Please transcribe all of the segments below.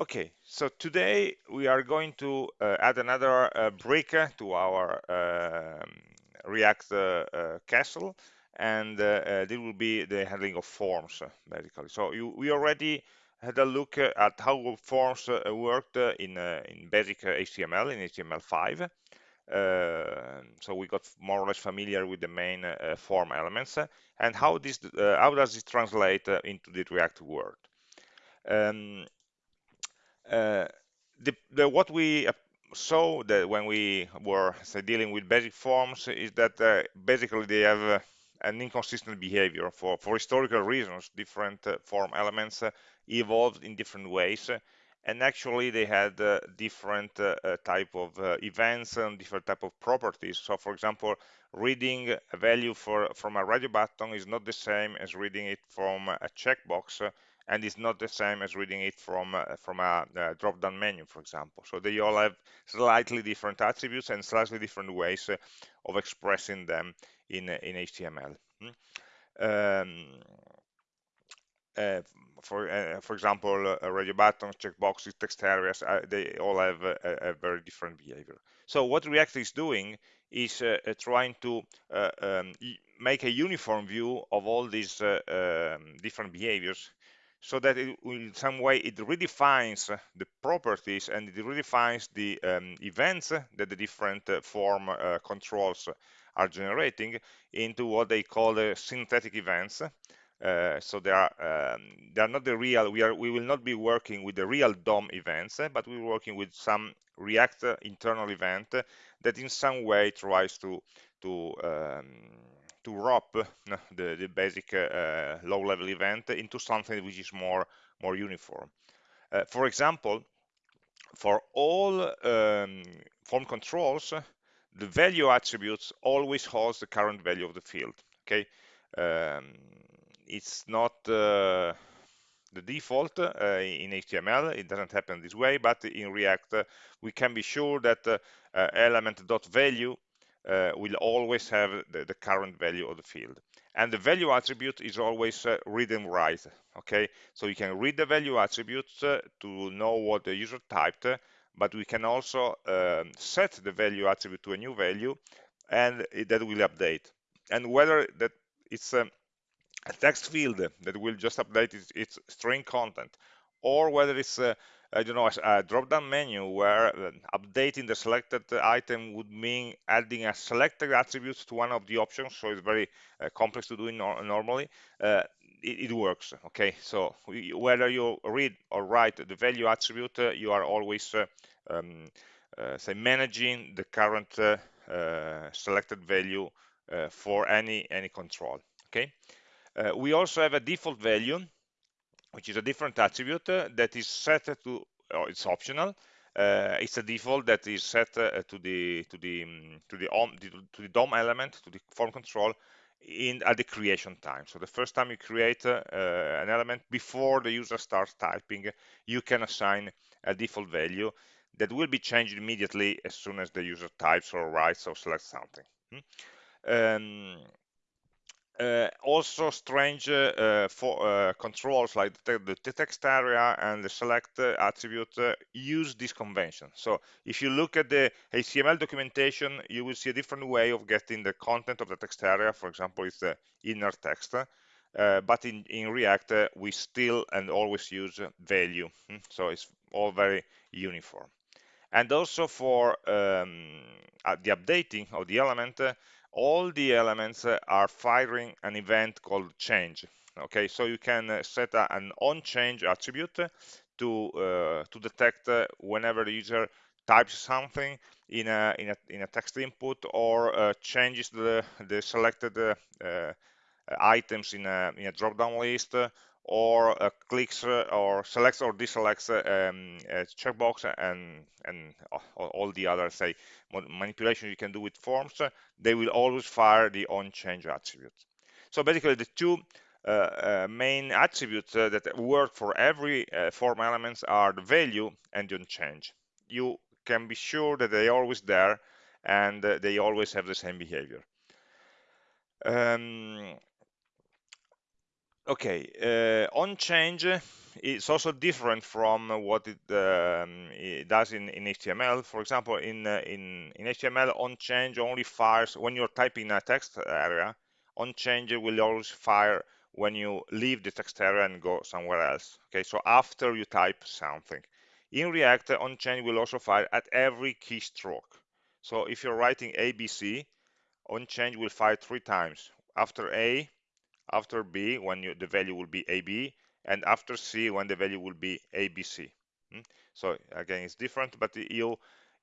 Okay, so today we are going to uh, add another uh, brick to our um, React uh, uh, castle, and uh, uh, this will be the handling of forms, basically. So you, we already had a look at how forms worked in, in basic HTML, in HTML5. so we got more or less familiar with the main form elements and how this how does it translate into the React world. Um, the, the, what we uh, saw that when we were say, dealing with basic forms is that uh, basically they have uh, an inconsistent behavior for, for historical reasons. Different uh, form elements uh, evolved in different ways, and actually they had different type of events and different type of properties. So, for example, reading a value for, from a radio button is not the same as reading it from a checkbox and it's not the same as reading it from uh, from a, drop-down menu, for example. So they all have slightly different attributes and slightly different ways uh, of expressing them in uh, in HTML. Hmm? Um, uh, for uh, for example, uh, radio buttons, checkboxes, text areas, they all have a, a, very different behavior. So what React is doing is trying to um, make a uniform view of all these um, different behaviors so that it, in some way it redefines the properties and it redefines the um, events that the different uh, form uh, controls are generating into what they call the synthetic events. Uh, so they are um, they are not the real. We are we will not be working with the real DOM events, but we're working with some React internal event that in some way tries to to um, to wrap the, the basic uh, low-level event into something which is more more uniform. Uh, for example, for all um, form controls, the value attributes always holds the current value of the field. Okay, um, it's not uh, the default uh, in HTML. It doesn't happen this way, but in React, uh, we can be sure that uh, element.value uh, will always have the, the, current value of the field. And the value attribute is always uh, read and write, okay? So you can read the value attributes uh, to know what the user typed, but we can also um, set the value attribute to a new value and it, that will update. And whether that it's a, a text field that will just update its, its string content or whether it's a, I don't know, a drop-down menu where uh, updating the selected item would mean adding a selected attribute to one of the options. So it's very uh, complex to do it no normally. Uh, it, it, works. Okay, so whether you read or write the value attribute, uh, you are always uh, um, uh, say managing the current selected value for any any control. Okay, we also have a default value which is a different attribute uh, that is set to, oh, it's optional. Uh, it's a default that is set uh, to the to the um, to the to the DOM element to the form control in at the creation time. So the first time you create uh, an element before the user starts typing, you can assign a default value that will be changed immediately as soon as the user types or writes or selects something. Hmm? Um, also strange uh, for uh, controls like the, the, text area and the select attribute use this convention. So if you look at the HTML documentation, you will see a different way of getting the content of the text area. For example, it's the inner text. Uh, but in, in React, uh, we still and always use value. Hmm? So it's all very uniform. And also for um, the updating of the element, all the elements uh, are firing an event called change. Okay so you can uh, set an on change attribute to uh, to detect uh, whenever the user types something in a in a, in a text input or uh, changes the the selected uh, items in a in a drop down list or uh, clicks uh, or selects or deselects um, a checkbox and and all the other say manipulation you can do with forms, they will always fire the on change attribute. So basically, the two uh, uh, main attributes uh, that work for every uh, form elements are the value and the. You can be sure that they are always there and they always have the same behavior. Um, Okay, uh, on change it's also different from what it, um, it does in, in, HTML. For example, in, uh, in, in HTML, on change only fires when you're typing a text area. On change will always fire when you leave the text area and go somewhere else. Okay, so after you type something. In React, on change will also fire at every keystroke. So if you're writing ABC, on change will fire three times. After A, after B, when you, the value will be AB, and after C when the value will be ABC. Hmm? So again, it's different, but you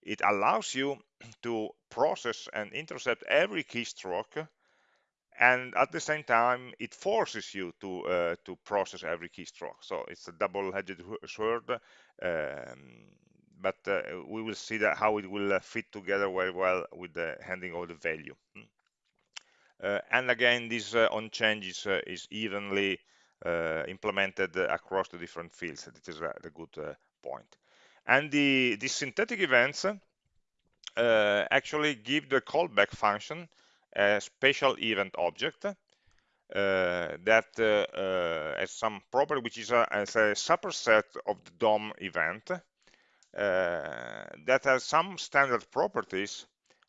it allows you to process and intercept every keystroke and at the same time it forces you to uh, to process every keystroke so it's a double-edged sword um, but uh, we will see that how it will uh, fit together very well with the handling of the value hmm? And again this uh, on change is, uh, is evenly uh, implemented across the different fields. This is the good uh, point. And the, the synthetic events uh, actually give the callback function a special event object uh, that uh, has some property which is a, as a superset of the DOM event that has some standard properties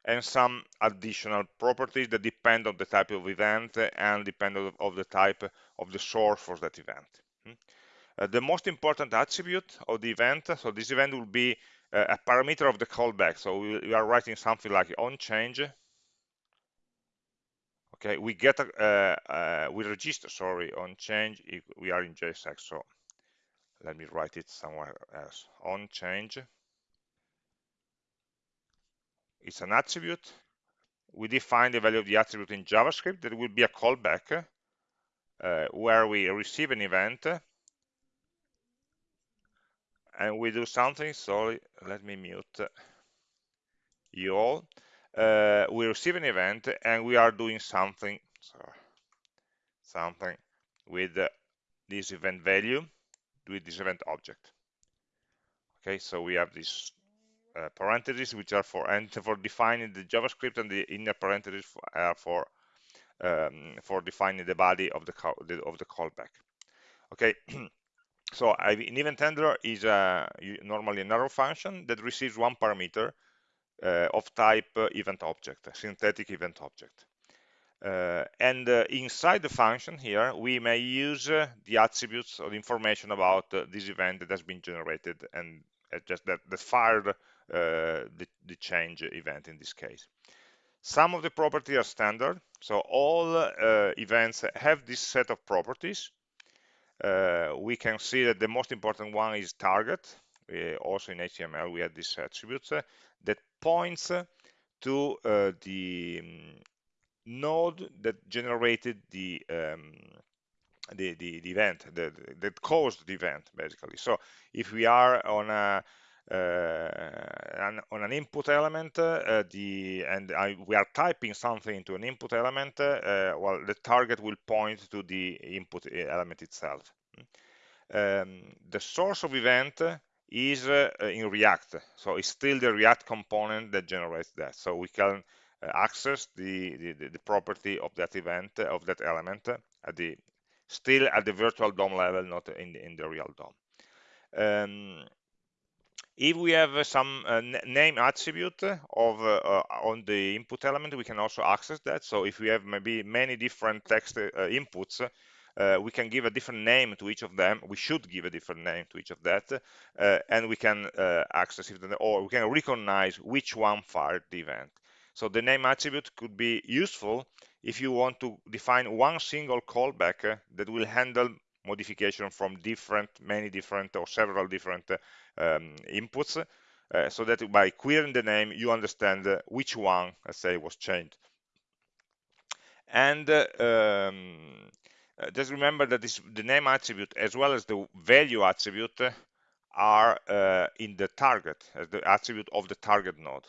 and some additional properties that depend on the type of event and depend on, of the type of the source for that event. Hmm? Uh, the most important attribute of the event, so this event will be uh, a parameter of the callback. So we, we, are writing something like on change. Okay, we get a, uh, uh, we register, sorry, on change we are in JSX. So let me write it somewhere else. On change it's an attribute. We define the value of the attribute in JavaScript. There will be a callback uh, where we receive an event and we do something. Sorry, let me mute you all. Uh, we receive an event and we are doing something, sorry, something with uh, this event value, with this event object. Okay, so we have this uh, parentheses which are for and for defining the JavaScript and the inner parentheses are for um, for defining the body of the, of the callback. Okay, so an event handler is a, normally an arrow function that receives one parameter uh, of type uh, event object, a synthetic event object. Uh, and uh, inside the function here, we may use uh, the attributes or the information about uh, this event that has been generated and just that, that fired uh, the, the change event in this case. Some of the properties are standard, so all uh, events have this set of properties. Uh, we can see that the most important one is target. also in HTML, we have this attribute that points to the um, node that generated the um, the, the, the, event that, that caused the event basically so if we are on a uh, on an input element uh, the and I, we are typing something into an input element uh, well the target will point to the input element itself. Um, the source of event is in React. So it's still the React component that generates that. So we can access the, the, the property of that event of that element at the still at the virtual DOM level not in the, in the real DOM. Um, if we have some uh, name attribute of uh, uh, on the input element, we can also access that. So if we have maybe many different text uh, inputs, uh, we can give a different name to each of them. We should give a different name to each of that, uh, and we can access it, or we can recognize which one fired the event. So the name attribute could be useful if you want to define one single callback that will handle modification from different, many different or several different um, inputs uh, so that by querying the name you understand uh, which one let's say was changed. And uh, um, uh, just remember that this the name attribute as well as the value attribute are uh, in the target as the attribute of the target node.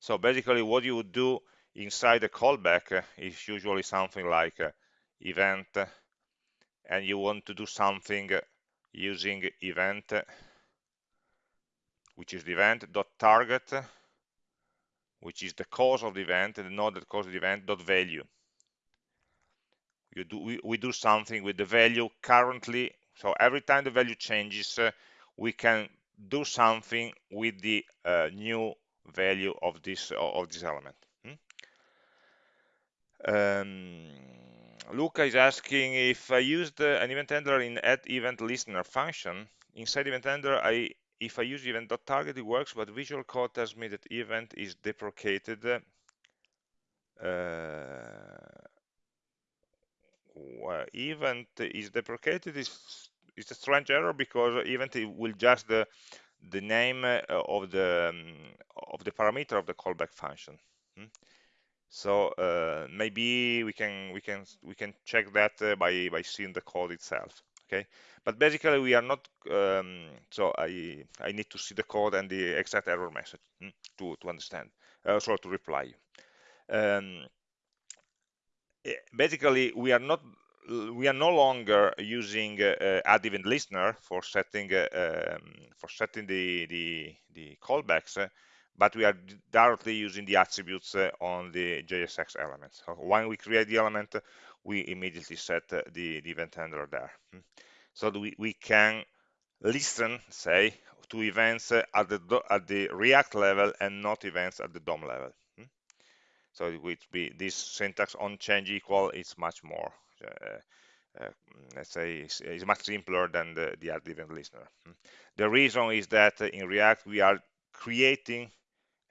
So basically what you would do inside a callback is usually something like event and you want to do something using event which is the event dot target which is the cause of the event and the node that caused the event dot value you do we, we do something with the value currently So every time the value changes, uh, we can do something with the uh, new value of this of this element. Hmm? Um, Luca is asking if I used uh, an event handler in add event listener function inside event handler I if I use event.target it works but visual code tells me that event is deprecated uh, well, event is deprecated is is a strange error because event will just the the name uh, of the um, of the parameter of the callback function. Hmm? So uh, maybe we can we can we can check that uh, by by seeing the code itself. Okay, but basically we are not. Um, so I I need to see the code and the exact error message hmm, to to understand. Uh, so to reply. Um, eh, basically we are not we are no longer using uh, add event listener for setting uh, um, for setting the the, the callbacks, uh, but we are directly using the attributes uh, on the JSX elements. So when we create the element, we immediately set uh, the, the event handler there. Hmm. So we, we can listen, say, to events uh, at the at the React level and not events at the DOM level. Hmm. So it would be this syntax on change equal is much more uh, uh, let's say is, much simpler than the, the add event listener. Hmm. The reason is that in React we are creating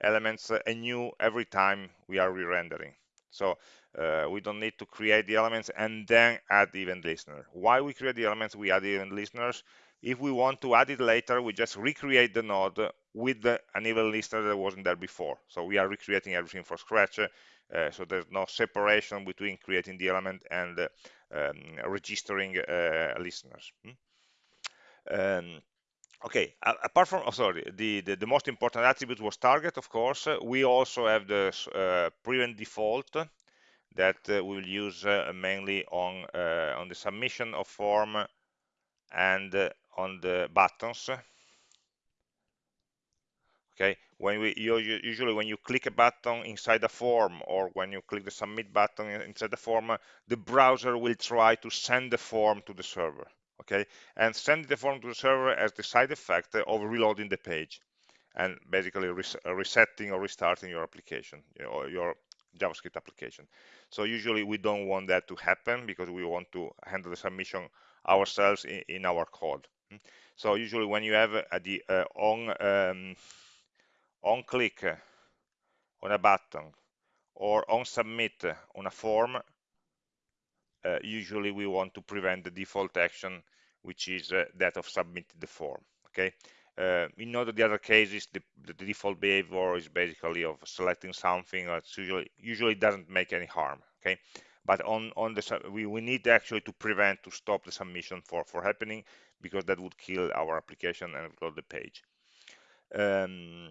elements anew every time we are re-rendering. So uh, we don't need to create the elements and then add the event listener. Why we create the elements, we add the event listeners. If we want to add it later, we just recreate the node with the, an event listener that wasn't there before. So we are recreating everything from scratch. Uh, so there's no separation between creating the element and uh, um, registering uh, listeners. Hmm? Um, okay apart from oh, sorry the, the, the most important attribute was target of course. We also have the uh, prevent default that uh, we'll use uh, mainly on on the submission of form and on the buttons. Okay when we usually when you click a button inside a form or when you click the submit button inside the form the browser will try to send the form to the server okay and sending the form to the server as the side effect of reloading the page and basically res resetting or restarting your application you know, your javascript application. So usually we don't want that to happen because we want to handle the submission ourselves in, in our code. So usually when you have a, the uh, on um, on click on a button or on submit on a form, uh, usually we want to prevent the default action, which is uh, that of submitting the form. Okay. Uh, in all the other cases, the, the, default behavior is basically of selecting something. It's usually usually doesn't make any harm. Okay. But on on the we, we need actually to prevent to stop the submission for for happening because that would kill our application and close the page. Um,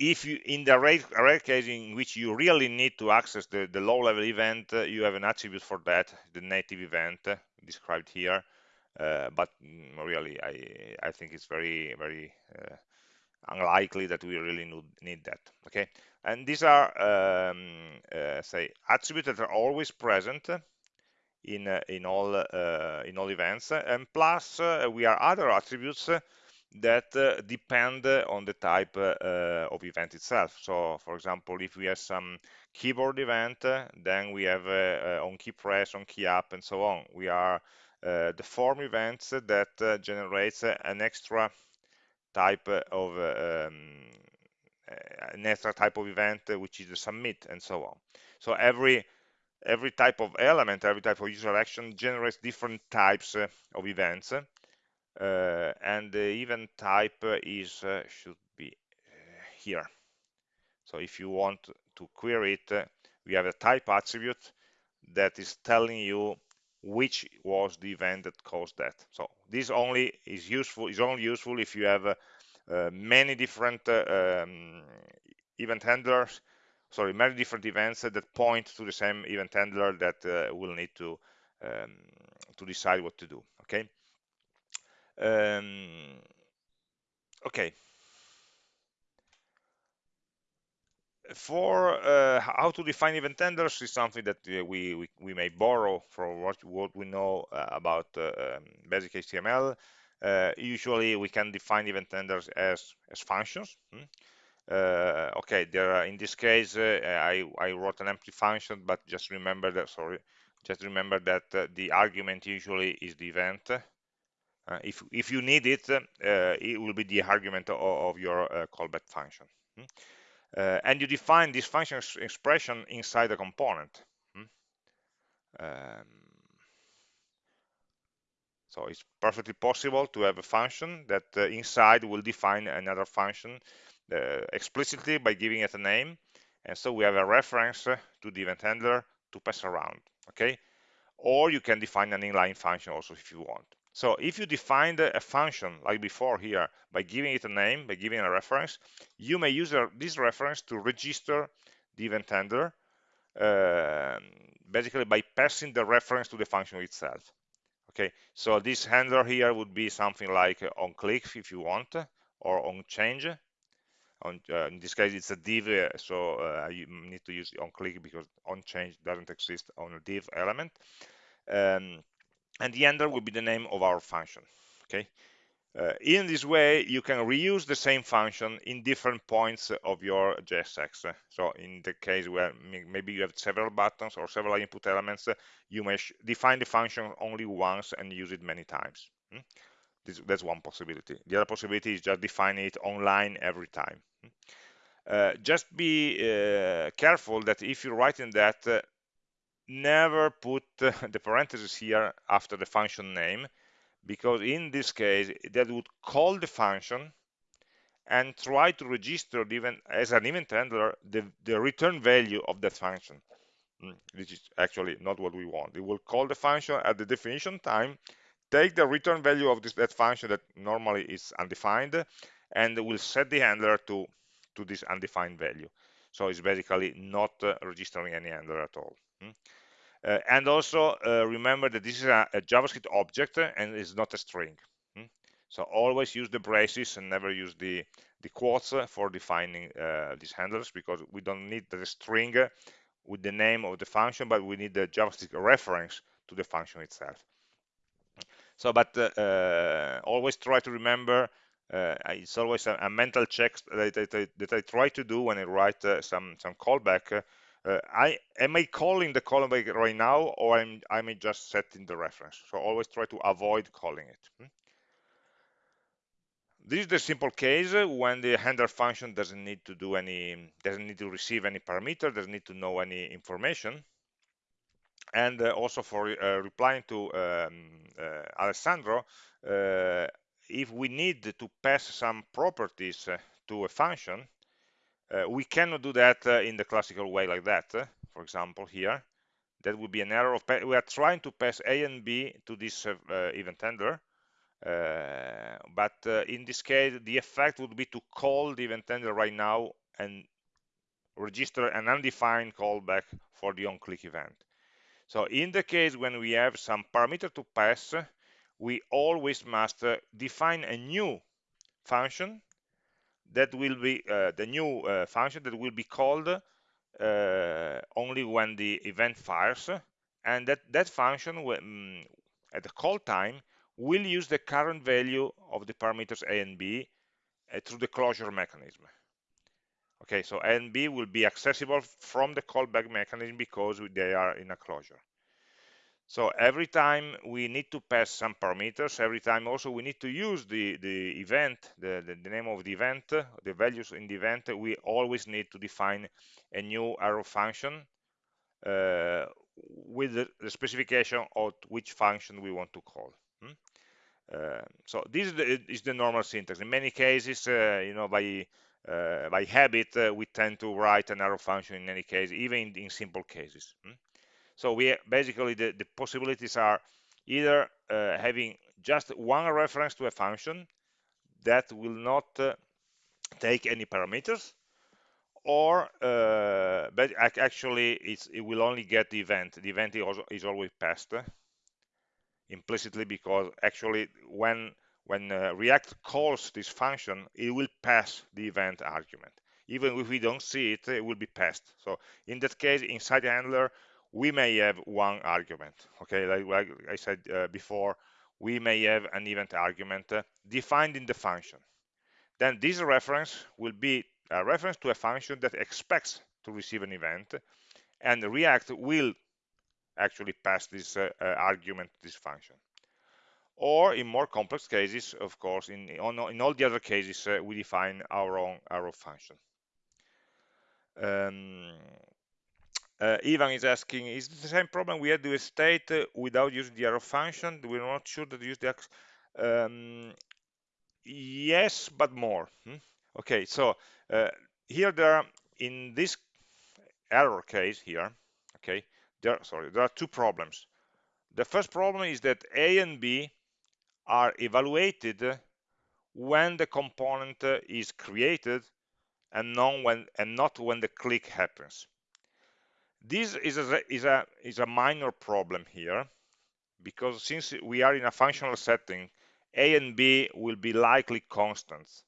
if you in the rare, rare case in which you really need to access the, the low level event uh, you have an attribute for that the native event uh, described here. Uh, but mm, really I, I think it's very very uh, unlikely that we really need, that okay? And these are um, uh, say attributes that are always present in uh, in all in all events. And plus we are other attributes that uh, depend uh, on the type uh, uh, of event itself. So, for example, if we have some keyboard event, uh, then we have uh, on key press, on key up, and so on. We are the form events that generates an extra type of um, an extra type of event which is the submit and so on so every every type of element every type of user action generates different types of events uh, and the event type is uh, should be uh, here. So if you want to query it we have a type attribute that is telling you which was the event that caused that. So this only is useful is only useful if you have uh, many different uh, um, event handlers sorry many different events that point to the same event handler that uh, will need to um, to decide what to do okay um, okay. for uh, how to define event handlers is something that uh, we, we, we may borrow from what what we know uh, about um, basic HTML. Usually, we can define event handlers as as functions. Hmm? Uh, okay, there are, in this case, I I wrote an empty function, but just remember that sorry, just remember that the argument usually is the event. If if you need it, it will be the argument of, of your callback function. Hmm? Uh, and you define this function expression inside the component. Hmm? Um, so it's perfectly possible to have a function that uh, inside will define another function uh, explicitly by giving it a name. And so we have a reference to the event handler to pass around, okay? Or you can define an inline function also if you want. So if you defined a function like before here by giving it a name, by giving a reference, you may use this reference to register the event handler, uh, basically by passing the reference to the function itself. Okay, so this handler here would be something like on click if you want, or on change. On, uh, in this case, it's a div, uh, so uh, you need to use on click because on change doesn't exist on a div element. Um, and the ender will be the name of our function okay uh, in this way you can reuse the same function in different points of your JSX so in the case where maybe you have several buttons or several input elements you may define the function only once and use it many times hmm? this, that's one possibility the other possibility is just define it online every time hmm? uh, just be uh, careful that if you write in that uh, never put the parentheses here after the function name because in this case that would call the function and try to register even as an event handler the, the return value of that function. Mm, which is actually not what we want. It will call the function at the definition time take the return value of this that function that normally is undefined and will set the handler to to this undefined value. So it's basically not uh, registering any handler at all. Hmm? Uh, and also uh, remember that this is a, a, JavaScript object and it's not a string. Hmm? So always use the braces and never use the, the quotes for defining uh, these handlers because we don't need the string with the name of the function, but we need the JavaScript reference to the function itself. So, but uh, uh, always try to remember uh, it's always a, a mental check that, that, that, I try to do when I write some some callback uh, I am I calling the callback right now or I'm I'm just setting the reference? So always try to avoid calling it. Hmm? this is the simple case when the handler function doesn't need to do any doesn't need to receive any parameter doesn't need to know any information. And uh, also for uh, replying to um, uh, Alessandro uh, if we need to pass some properties uh, to a function uh, we cannot do that uh, in the classical way like that. Uh, for example, here, that would be an error of, we are trying to pass A and B to this event handler, uh, but uh, in this case the effect would be to call the event handler right now and register an undefined callback for the on-click event so in the case when we have some parameter to pass we always must uh, define a new function that will be uh, the new uh, function that will be called uh, only when the event fires. And that that function um, at the call time will use the current value of the parameters a and b through the closure mechanism. Okay so a and b will be accessible from the callback mechanism because they are in a closure so every time we need to pass some parameters, every time also we need to use the, the event, the, the, the name of the event, the values in the event, we always need to define a new arrow function uh, with the, the, specification of which function we want to call. Hmm? Uh, so this is the, is the, normal syntax. In many cases, uh, you know, by uh, by habit, uh, we tend to write an arrow function in any case, even in, in simple cases. Hmm? So we basically the, the possibilities are either uh, having just one reference to a function that will not uh, take any parameters or uh, but actually it will only get the event the event is, always passed implicitly because actually when when uh, react calls this function it will pass the event argument even if we don't see it, it will be passed. So in that case, inside the handler, we may have one argument. Okay, like, like I said uh, before, we may have an event argument uh, defined in the function. Then this reference will be a reference to a function that expects to receive an event, and React will actually pass this uh, uh, argument to this function. Or in more complex cases, of course, in, on, in all the other cases, uh, we define our own arrow function. Um, uh, Ivan is asking, is the same problem we had with state uh, without using the arrow function? We're not sure that use the um, yes, but more. Hmm? Okay, so uh, here there are, in this error case here, okay, there, sorry, there are two problems. The first problem is that A and B are evaluated when the component is created and not when, and not when the click happens. This is a, is, a, is a minor problem here because since we are in a functional setting, A and B will be likely constants.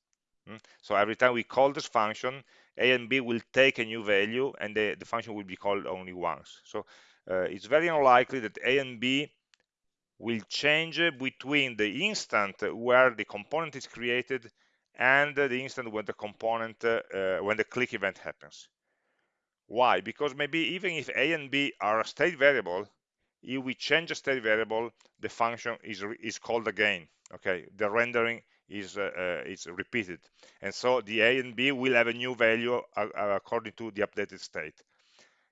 Hmm? So every time we call this function, A and B will take a new value and the, the function will be called only once. So uh, it's very unlikely that A and B will change between the instant where the component is created and the instant when the component, uh, when the click event happens. Why? Because maybe even if A and B are a state variable, if we change a state variable, the function is, is called again. Okay, the rendering is, uh, uh, is repeated. And so the A and B will have a new value uh, uh according to the updated state.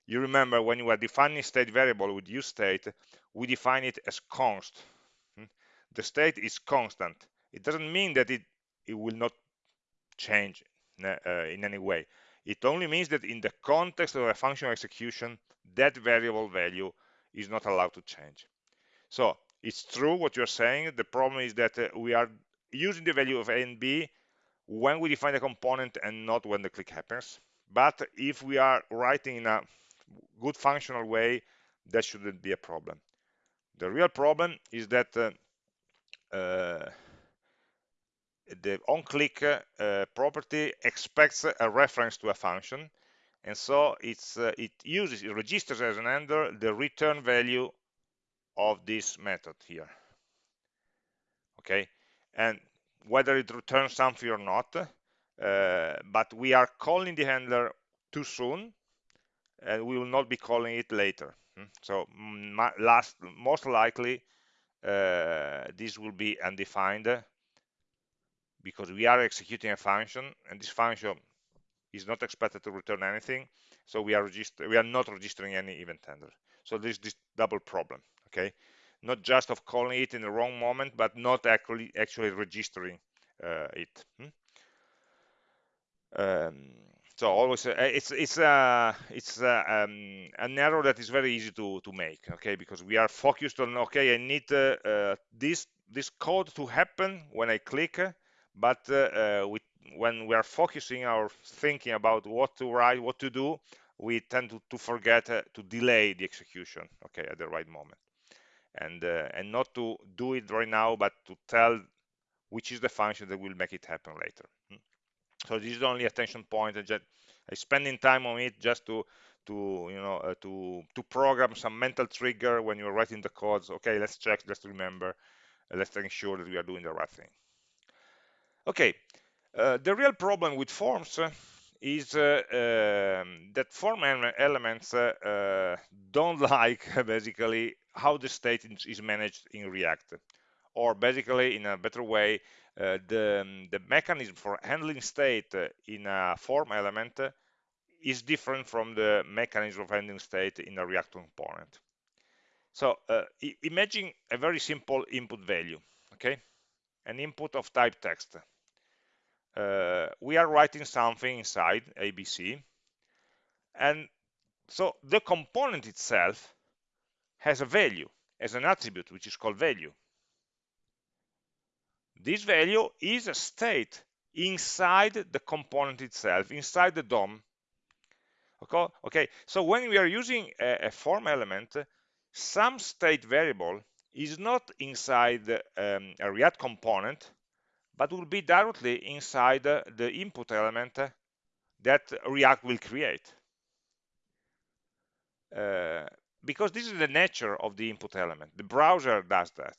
You remember when you are defining state variable with useState, we define it as const. Hmm? The state is constant. It doesn't mean that it, it will not change in any way. It only means that in the context of a functional execution, that variable value is not allowed to change. So it's true what you're saying. The problem is that uh, we are using the value of a and b when we define the component and not when the click happens. But if we are writing in a good functional way, that shouldn't be a problem. The real problem is that uh, uh, the onClick uh, property expects a reference to a function, and so it's uh, it uses it registers as an handler the return value of this method here. Okay, and whether it returns something or not, uh, but we are calling the handler too soon, and we will not be calling it later. Hmm? So last, most likely, uh, this will be undefined because we are executing a function and this function is not expected to return anything so we are we are not registering any event handler so there's this double problem okay? Not just of calling it in the wrong moment but not actually actually registering uh, it hmm? um, so always uh, it's it's uh, it's uh, um, an error that is very easy to to make okay? Because we are focused on okay i need uh, uh, this this code to happen when i click but uh, we, when we are focusing our thinking about what to write, what to do, we tend to, to forget uh, to delay the execution, okay, at the right moment. And, uh, and not to do it right now, but to tell which is the function that will make it happen later. Hmm. So this is only attention point, and just spending time on it just to to you know uh, to to program some mental trigger when you're writing the codes. Okay, let's check, let's remember, uh, let's make sure that we are doing the right thing. Okay, uh, the real problem with forms uh, is uh, um, that form elements uh, uh, don't like basically how the state is managed in React. Or basically, in a better way, uh, the, the mechanism for handling state in a form element is different from the mechanism of handling state in a React component. So imagine a very simple input value, okay? An input of type text uh, we are writing something inside ABC. And so the component itself has a value, as an attribute, which is called value. This value is a state inside the component itself, inside the DOM. Okay, okay. so when we are using a, a form element, some state variable is not inside um, a React component, but will be directly inside the input element that React will create. Uh, because this is the nature of the input element. The browser does that,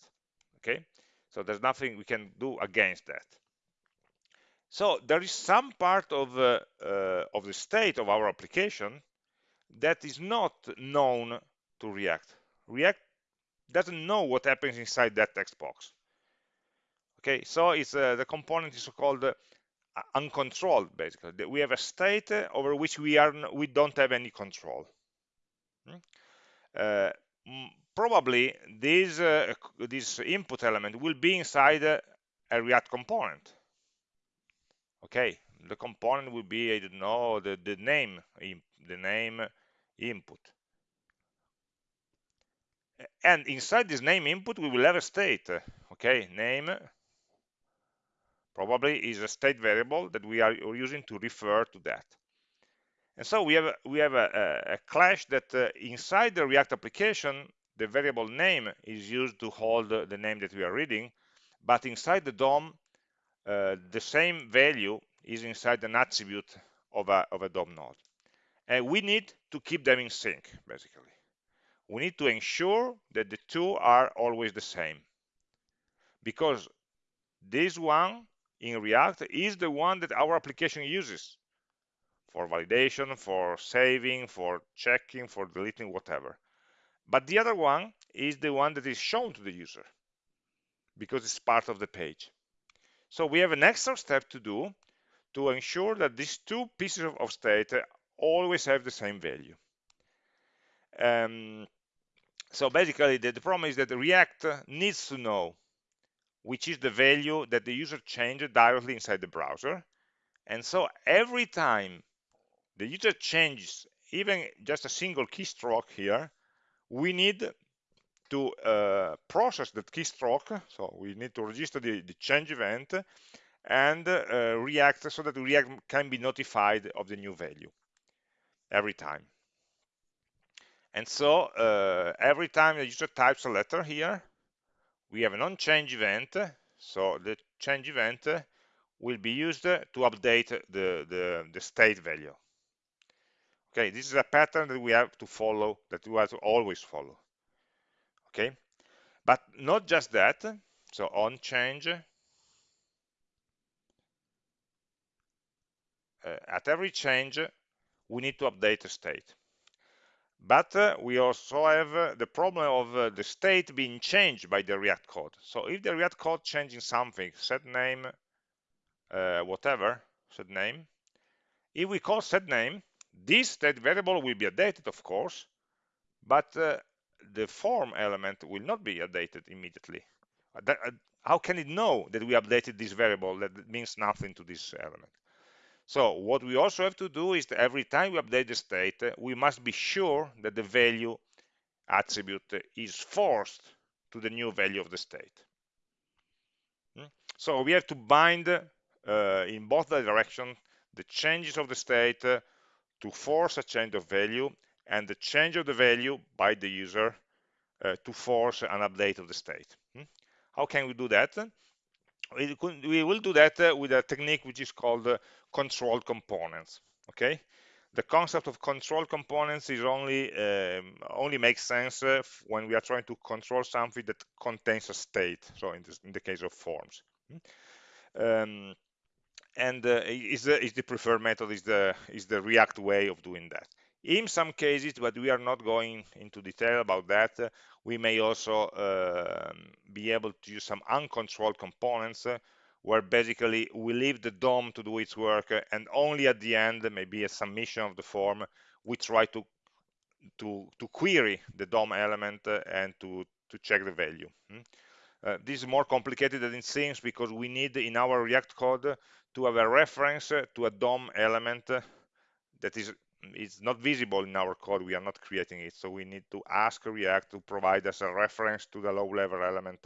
okay? So there's nothing we can do against that. So there is some part of, uh, uh, of the state of our application that is not known to React. React doesn't know what happens inside that text box. Okay, so it's uh, the component is called uh, uncontrolled basically. We have a state uh, over which we are we don't have any control. Hmm? Uh, probably this uh, this input element will be inside a React component. Okay, the component will be I don't know the the name the name input. And inside this name input we will have a state. Okay, name probably is a state variable that we are using to refer to that. And so we have we have a, a, a clash that uh, inside the React application, the variable name is used to hold the name that we are reading, but inside the DOM, uh, the same value is inside an attribute of a, of a DOM node. And we need to keep them in sync, basically. We need to ensure that the two are always the same. Because this one in React is the one that our application uses for validation, for saving, for checking, for deleting, whatever. But the other one is the one that is shown to the user because it's part of the page. So we have an extra step to do to ensure that these two pieces of state always have the same value. Um, so basically, the, the problem is that React needs to know which is the value that the user changed directly inside the browser. And so every time the user changes even just a single keystroke here, we need to uh, process that keystroke. So we need to register the, the change event and uh, React so that React can be notified of the new value every time. And so uh, every time the user types a letter here, we have an on-change event. So the change event will be used to update the, the, the state value. Okay, this is a pattern that we have to follow, that we have to always follow. Okay, but not just that. So on change, uh, at every change, we need to update the state. But uh, we also have uh, the problem of uh, the state being changed by the React code. So if the React code changing something, set name, uh, whatever, set name, if we call set name, this state variable will be updated, of course, but uh, the form element will not be updated immediately. Uh, that, how can it know that we updated this variable that means nothing to this element? So what we also have to do is that every time we update the state, we must be sure that the value attribute is forced to the new value of the state. Hmm? So we have to bind uh, in both directions the changes of the state uh, to force a change of value and the change of the value by the user uh, to force an update of the state. Hmm? How can we do that? We, could, we will do that uh, with a technique which is called uh, controlled components. Okay, the concept of control components is only um, only makes sense uh, when we are trying to control something that contains a state. So in, this, in the case of forms. Hmm? Um, and uh, is, the, is the preferred method is the is the React way of doing that. In some cases, but we are not going into detail about that, we may also uh, be able to use some uncontrolled components uh, where basically we leave the DOM to do its work uh, and only at the end, maybe a submission of the form, we try to to to query the DOM element uh, and to to check the value. Hmm? Uh, this is more complicated than it seems because we need in our React code to have a reference to a DOM element that is it's not visible in our code. We are not creating it. So we need to ask react to provide us a reference to the low level element.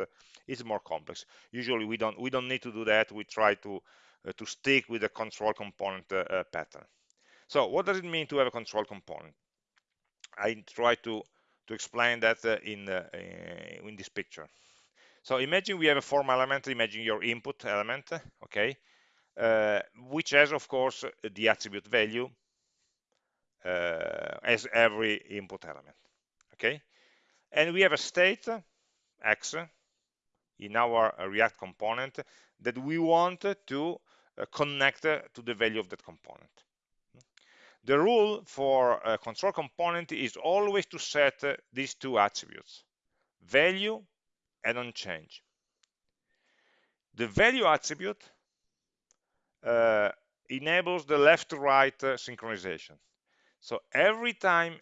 It's more complex. Usually we don't we don't need to do that. We try to uh, to stick with the control component uh, uh, pattern. So what does it mean to have a control component? I try to to explain that uh, in uh, in this picture. So imagine we have a form element. Imagine your input element okay? Uh, which has, of course, the attribute value as every input element. Okay, and we have a state x in our React component that we want to uh, connect to the value of that component. The rule for a control component is always to set these two attributes, value and onChange. The value attribute uh, enables the left to right uh, synchronization. So every time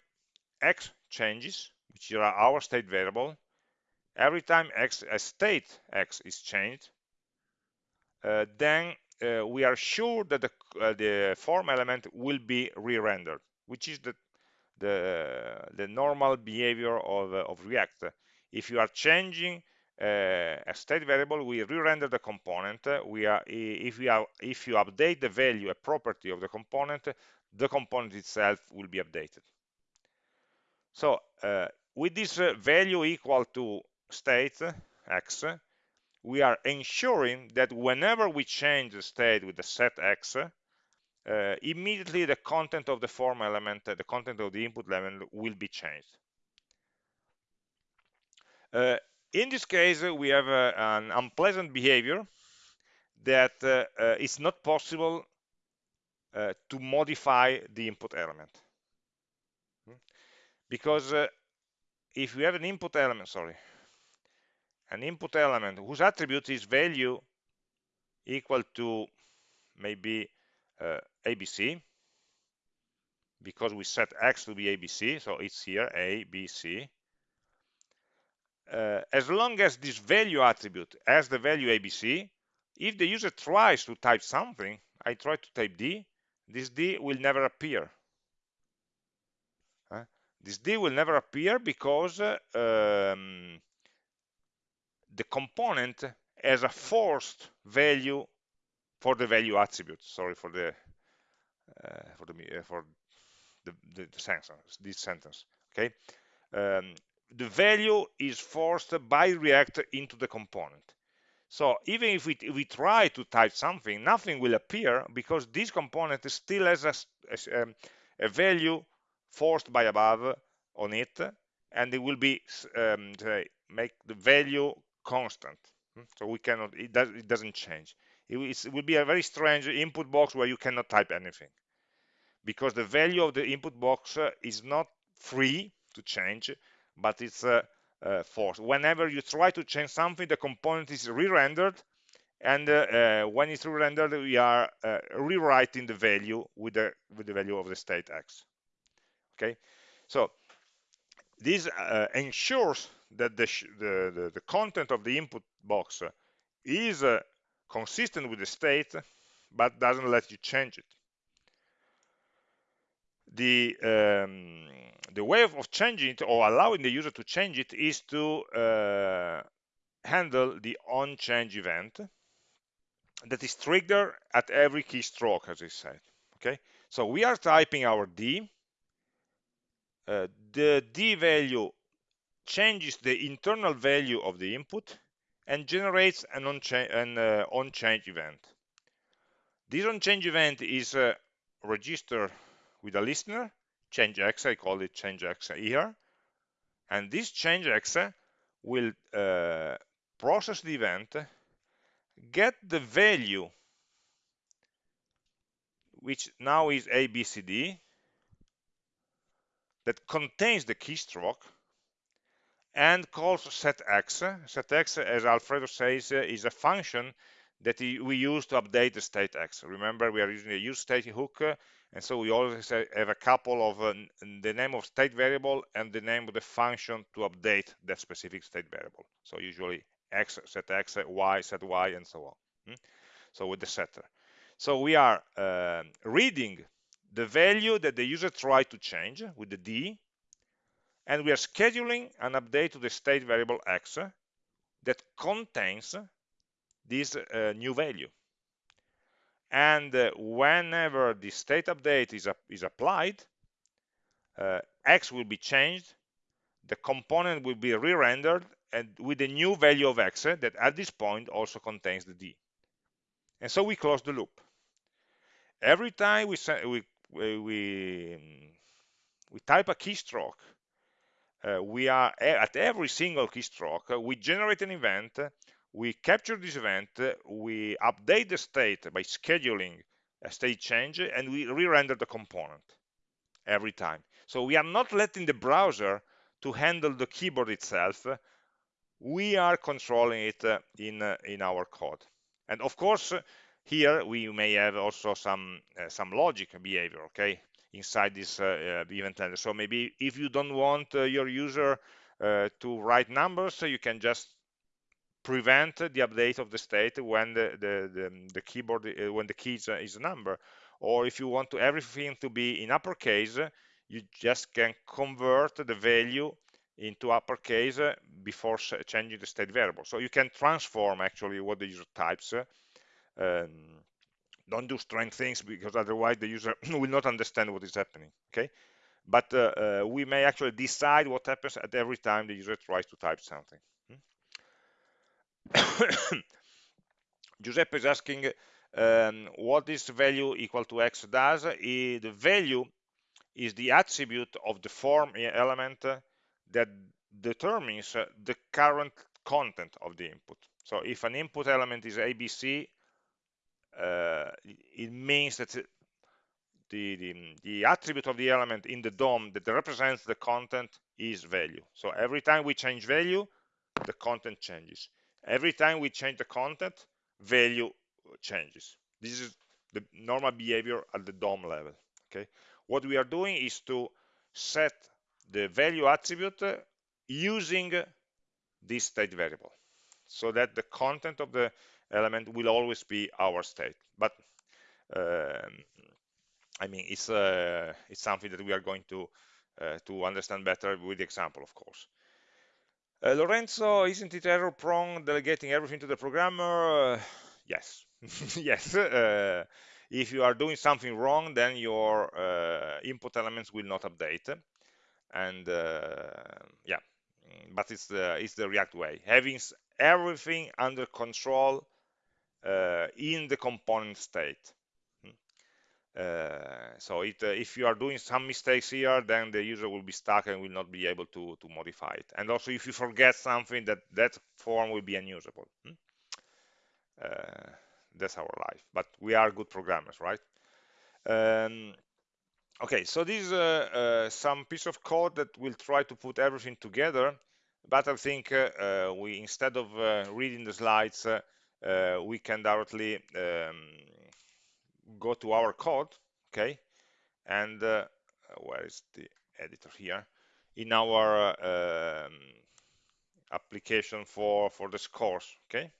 x changes, which are our state variable, every time x a state x is changed, uh, then uh, we are sure that the, uh, the form element will be re-rendered, which is the the, the normal behavior of, uh, of React. If you are changing uh, a state variable, we re-render the component. We are if we are if you update the value, a property of the component, the component itself will be updated. So uh, with this uh, value equal to state x, we are ensuring that whenever we change the state with the set x, uh, immediately the content of the form element, uh, the content of the input element will be changed. Uh, in this case, we have uh, an unpleasant behavior that uh, uh, it's not possible to modify the input element. Hmm? Because if we have an input element, sorry, an input element whose attribute is value equal to maybe uh, ABC because we set x to be ABC so it's here A B C uh, as long as this value attribute has the value ABC if the user tries to type something I try to type D this D will never appear. This D will never appear because uh, um, the component has a forced value for the value attribute sorry for the uh, for the uh, for the, the, the, sentence this sentence okay? Um, the value is forced by react into the component so even if we, we try to type something nothing will appear because this component still has a, a, um, a value forced by above on it and it will be um, make the value constant. Hmm? So we cannot, it, does, it doesn't change. It, it will be a very strange input box where you cannot type anything because the value of the input box uh, is not free to change, but it's uh, uh, forced. Whenever you try to change something, the component is re-rendered, and uh, uh, when it's re-rendered, we are uh, rewriting the value with the with the value of the state x. Okay, so this ensures that the, the, the, the content of the input box is consistent with the state, but doesn't let you change it. The, um, the way of changing it or allowing the user to change it is to uh, handle the on change event that is triggered at every keystroke, as I said. Okay, so we are typing our D. Uh, the D value changes the internal value of the input and generates an on-change uh, on event. This on-change event is uh, registered with a listener, change x, I call it change x here, and this change x will uh, process the event, get the value, which now is ABCD, that contains the keystroke, and calls setx. Setx, as Alfredo says, is a function that we use to update the state x. Remember, we are using a use state hook, and so we always have a couple of uh, the name of state variable and the name of the function to update that specific state variable. So usually x set x, y set y, and so on. Hmm? So with the setter. So we are uh, reading the value that the user tried to change with the d and we are scheduling an update to the state variable x that contains this uh, new value. And uh, whenever the state update is, is applied, uh, x will be changed, the component will be re-rendered, and with the new value of x that at this point also contains the d. And so we close the loop. every time we we we we type a keystroke uh, we are at every single keystroke uh, we generate an event we capture this event we update the state by scheduling a state change and we re-render the component every time. So we are not letting the browser to handle the keyboard itself. We are controlling it uh, in uh, in our code. And of course here we may have also some uh, some logic behavior okay inside this uh, uh, event handler so maybe if you don't want uh, your user to write numbers you can just prevent the update of the state when the the, the, the keyboard when the key is, is a number or if you want to everything to be in uppercase you just can convert the value into uppercase before changing the state variable. So you can transform actually what the user types. Um, don't do strange things because otherwise the user will not understand what is happening. Okay, but uh, uh, we may actually decide what happens at every time the user tries to type something. Giuseppe is asking um, what this value equal to x does. the value is the attribute of the form element that determines the current content of the input. So if an input element is ABC, uh, it means that the, the, the, attribute of the element in the DOM that represents the content is value. So every time we change value, the content changes. Every time we change the content, value changes. This is the normal behavior at the DOM level. Okay. What we are doing is to set the value attribute using this state variable so that the content of the element will always be our state but um, I mean it's uh, it's something that we are going to uh, to understand better with the example of course uh, Lorenzo isn't it error prone delegating everything to the programmer? Uh, yes. Yes. Uh, if you are doing something wrong then your uh, input elements will not update. And yeah but it's the it's the react way. Having everything under control in the component state. Uh, so it, uh, if you are doing some mistakes here then the user will be stuck and will not be able to to modify it. And also if you forget something that that form will be unusable. Hmm? Uh, that's our life. But we are good programmers right? Um, okay so this is uh, uh, some piece of code that will try to put everything together but I think we instead of reading the slides we can directly um, go to our code okay? And where is the editor here? In our um, application for for the scores okay?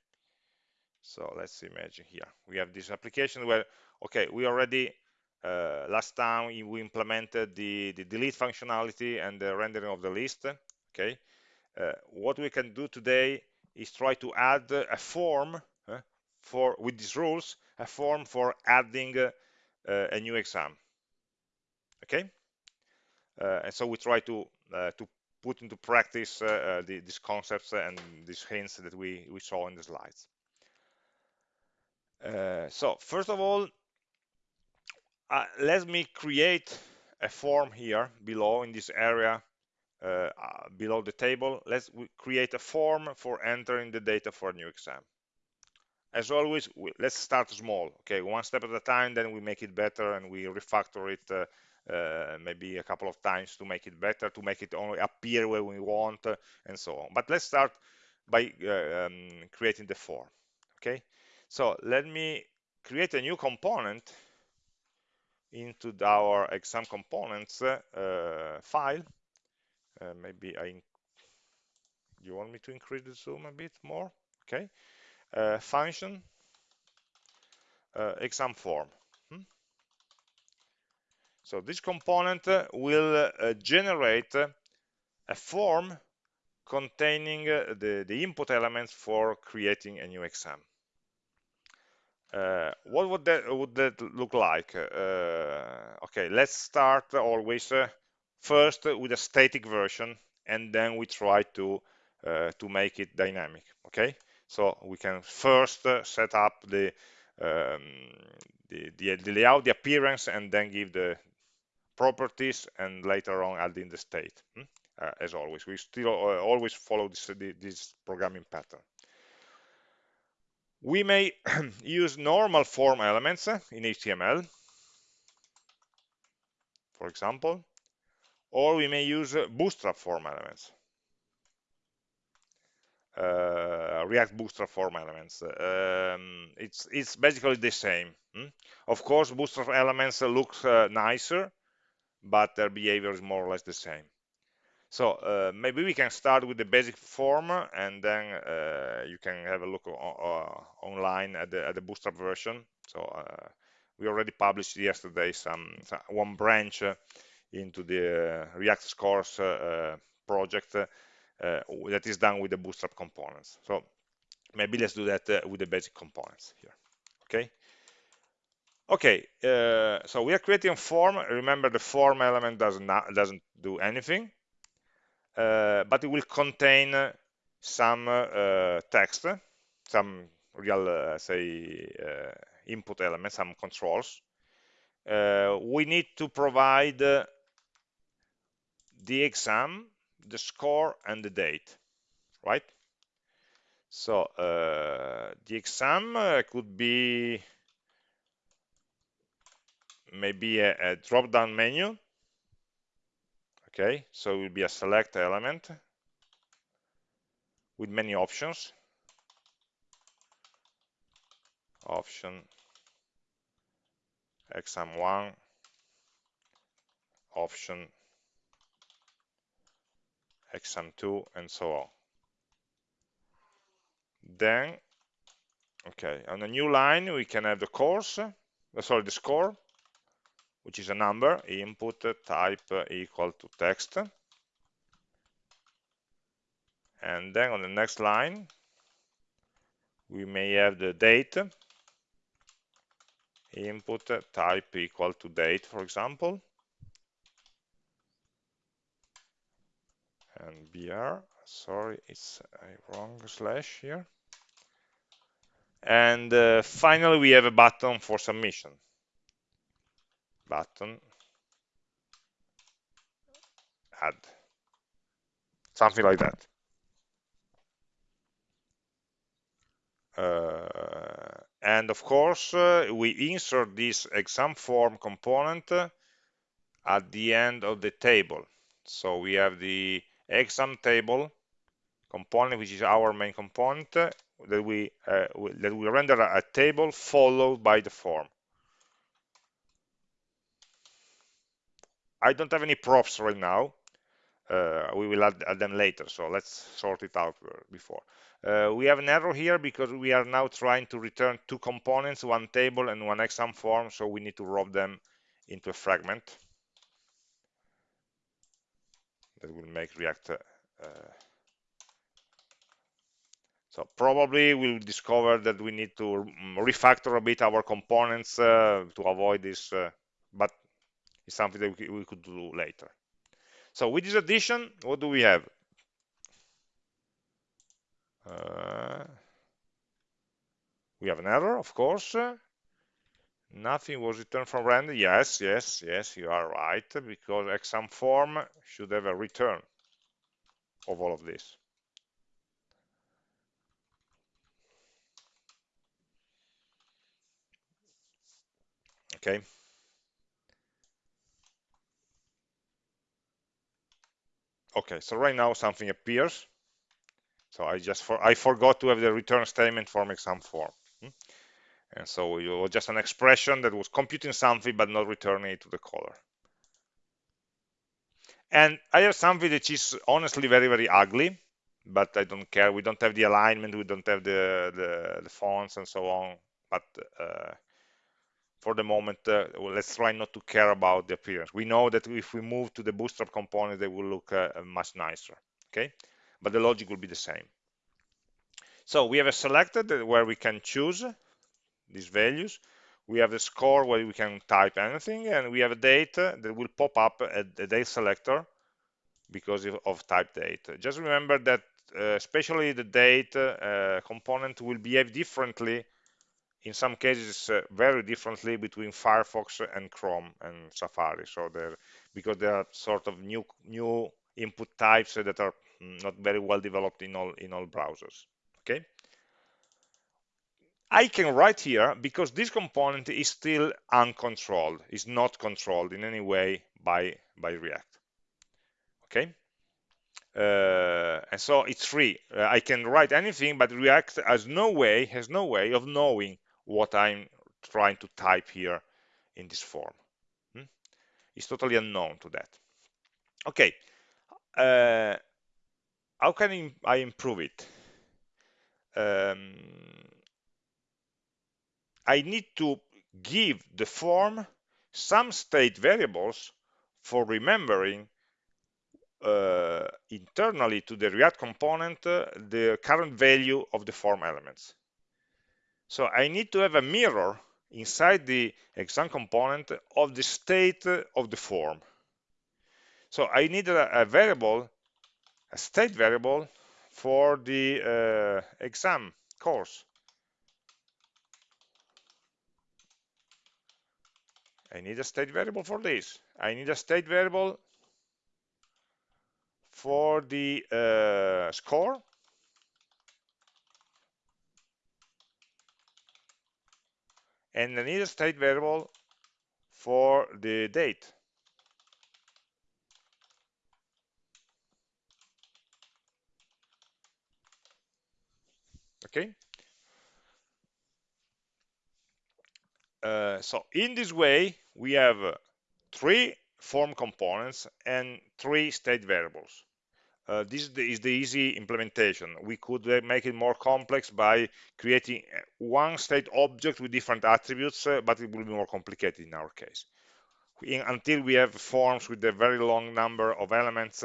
So let's imagine here. We have this application where okay we already uh, last time we implemented the, the delete functionality and the rendering of the list okay? Uh, what we can do today is try to add a form uh, for with these rules a form for adding uh, a new exam okay uh, and so we try to uh, to put into practice the, these concepts and these hints that we we saw in the slides so first of all uh, let me create a form here below in this area uh, uh, below the table. Let's create a form for entering the data for a new exam. As always, we, let's start small. Okay, one step at a time, then we make it better and we refactor it uh, uh, maybe a couple of times to make it better, to make it only appear where we want, uh, and so on. But let's start by uh, um, creating the form. Okay, so let me create a new component into our exam components uh, file. Uh, maybe I, you want me to increase the zoom a bit more? Okay, uh, function exam form. Hmm? So this component will generate a form containing the, the input elements for creating a new exam. Uh, what would that would that look like? Uh, okay, let's start always uh, first with a static version, and then we try to uh, to make it dynamic. Okay, so we can first uh, set up the um, the, the, the layout, the appearance, and then give the properties and later on add in the state. Hmm? Uh, as always, we still uh, always follow this, this programming pattern. We may use normal form elements in HTML, for example, or we may use bootstrap form elements. Uh, React Bootstrap form elements. Um, it's it's basically the same. Hmm? Of course, Bootstrap elements look uh, nicer, but their behavior is more or less the same. So uh, maybe we can start with the basic form, and then uh, you can have a look online at the, at the Bootstrap version. So we already published yesterday some, some one branch into the React Scores project that is done with the bootstrap components. So maybe let's do that uh, with the basic components here. Okay. Okay, uh, so we are creating a form. Remember, the form element doesn't doesn't do anything, uh, but it will contain some uh, text, some real, uh, say, input elements, some controls. we need to provide the exam the score and the date, right? So uh, the exam uh, could be maybe a, a drop-down menu. Okay, so it will be a select element with many options. Option exam1, option exam2 and so on. Then okay on a new line we can have the course uh, sorry the score which is a number input uh, type uh, equal to text. And then on the next line we may have the date. Input uh, type equal to date for example and br sorry it's a wrong slash here. And uh, finally we have a button for submission. Button. Add. Something like that. Uh, and of course uh, we insert this exam form component at the end of the table. So we have the exam table component, which is our main component, that we uh, that we render a table followed by the form. I don't have any props right now. Uh, we will add, add, them later, so let's sort it out before. Uh, we have an error here because we are now trying to return two components, one table and one exam form, so we need to wrap them into a fragment that will make React. Uh, so probably we'll discover that we need to refactor a bit our components uh, to avoid this, uh, but it's something that we could do later. So with this addition, what do we have? Uh, we have an error, of course. Nothing was returned from render. Yes, yes, yes, you are right, because exam form should have a return of all of this. Okay. Okay, so right now something appears. So I just for I forgot to have the return statement from exam form. And so it was just an expression that was computing something but not returning it to the caller. And I have something that is honestly very, very ugly, but I don't care. We don't have the alignment, we don't have the, the, the fonts and so on. But uh, for the moment, uh, let's try not to care about the appearance. We know that if we move to the bootstrap component, they will look uh, much nicer, okay? But the logic will be the same. So we have a selected where we can choose these values. We have the score where we can type anything, and we have a date that will pop up at the date selector because of type date. Just remember that uh, especially the date uh, component will behave differently in some cases uh, very differently between Firefox and Chrome and Safari. So they're because they are sort of new new input types that are not very well developed in all in all browsers. Okay. I can write here because this component is still uncontrolled, is not controlled in any way by by React. Okay. Uh, and so it's free. Uh, I can write anything, but React has no way has no way of knowing what I'm trying to type here in this form. Hmm? It's totally unknown to that. Okay, uh, how can I improve it? Um, I need to give the form some state variables for remembering uh, internally to the React component uh, the current value of the form elements. So I need to have a mirror inside the exam component of the state of the form. So I need a, a variable, a state variable for the uh, exam course. I need a state variable for this. I need a state variable for the uh, score and I need a state variable for the date. Okay. Uh, so in this way, we have uh, three form components and three state variables. Uh, this is the, is the, easy implementation. We could uh, make it more complex by creating uh, one state object with different attributes, but it will be more complicated in our case. In, until we have forms with a very long number of elements,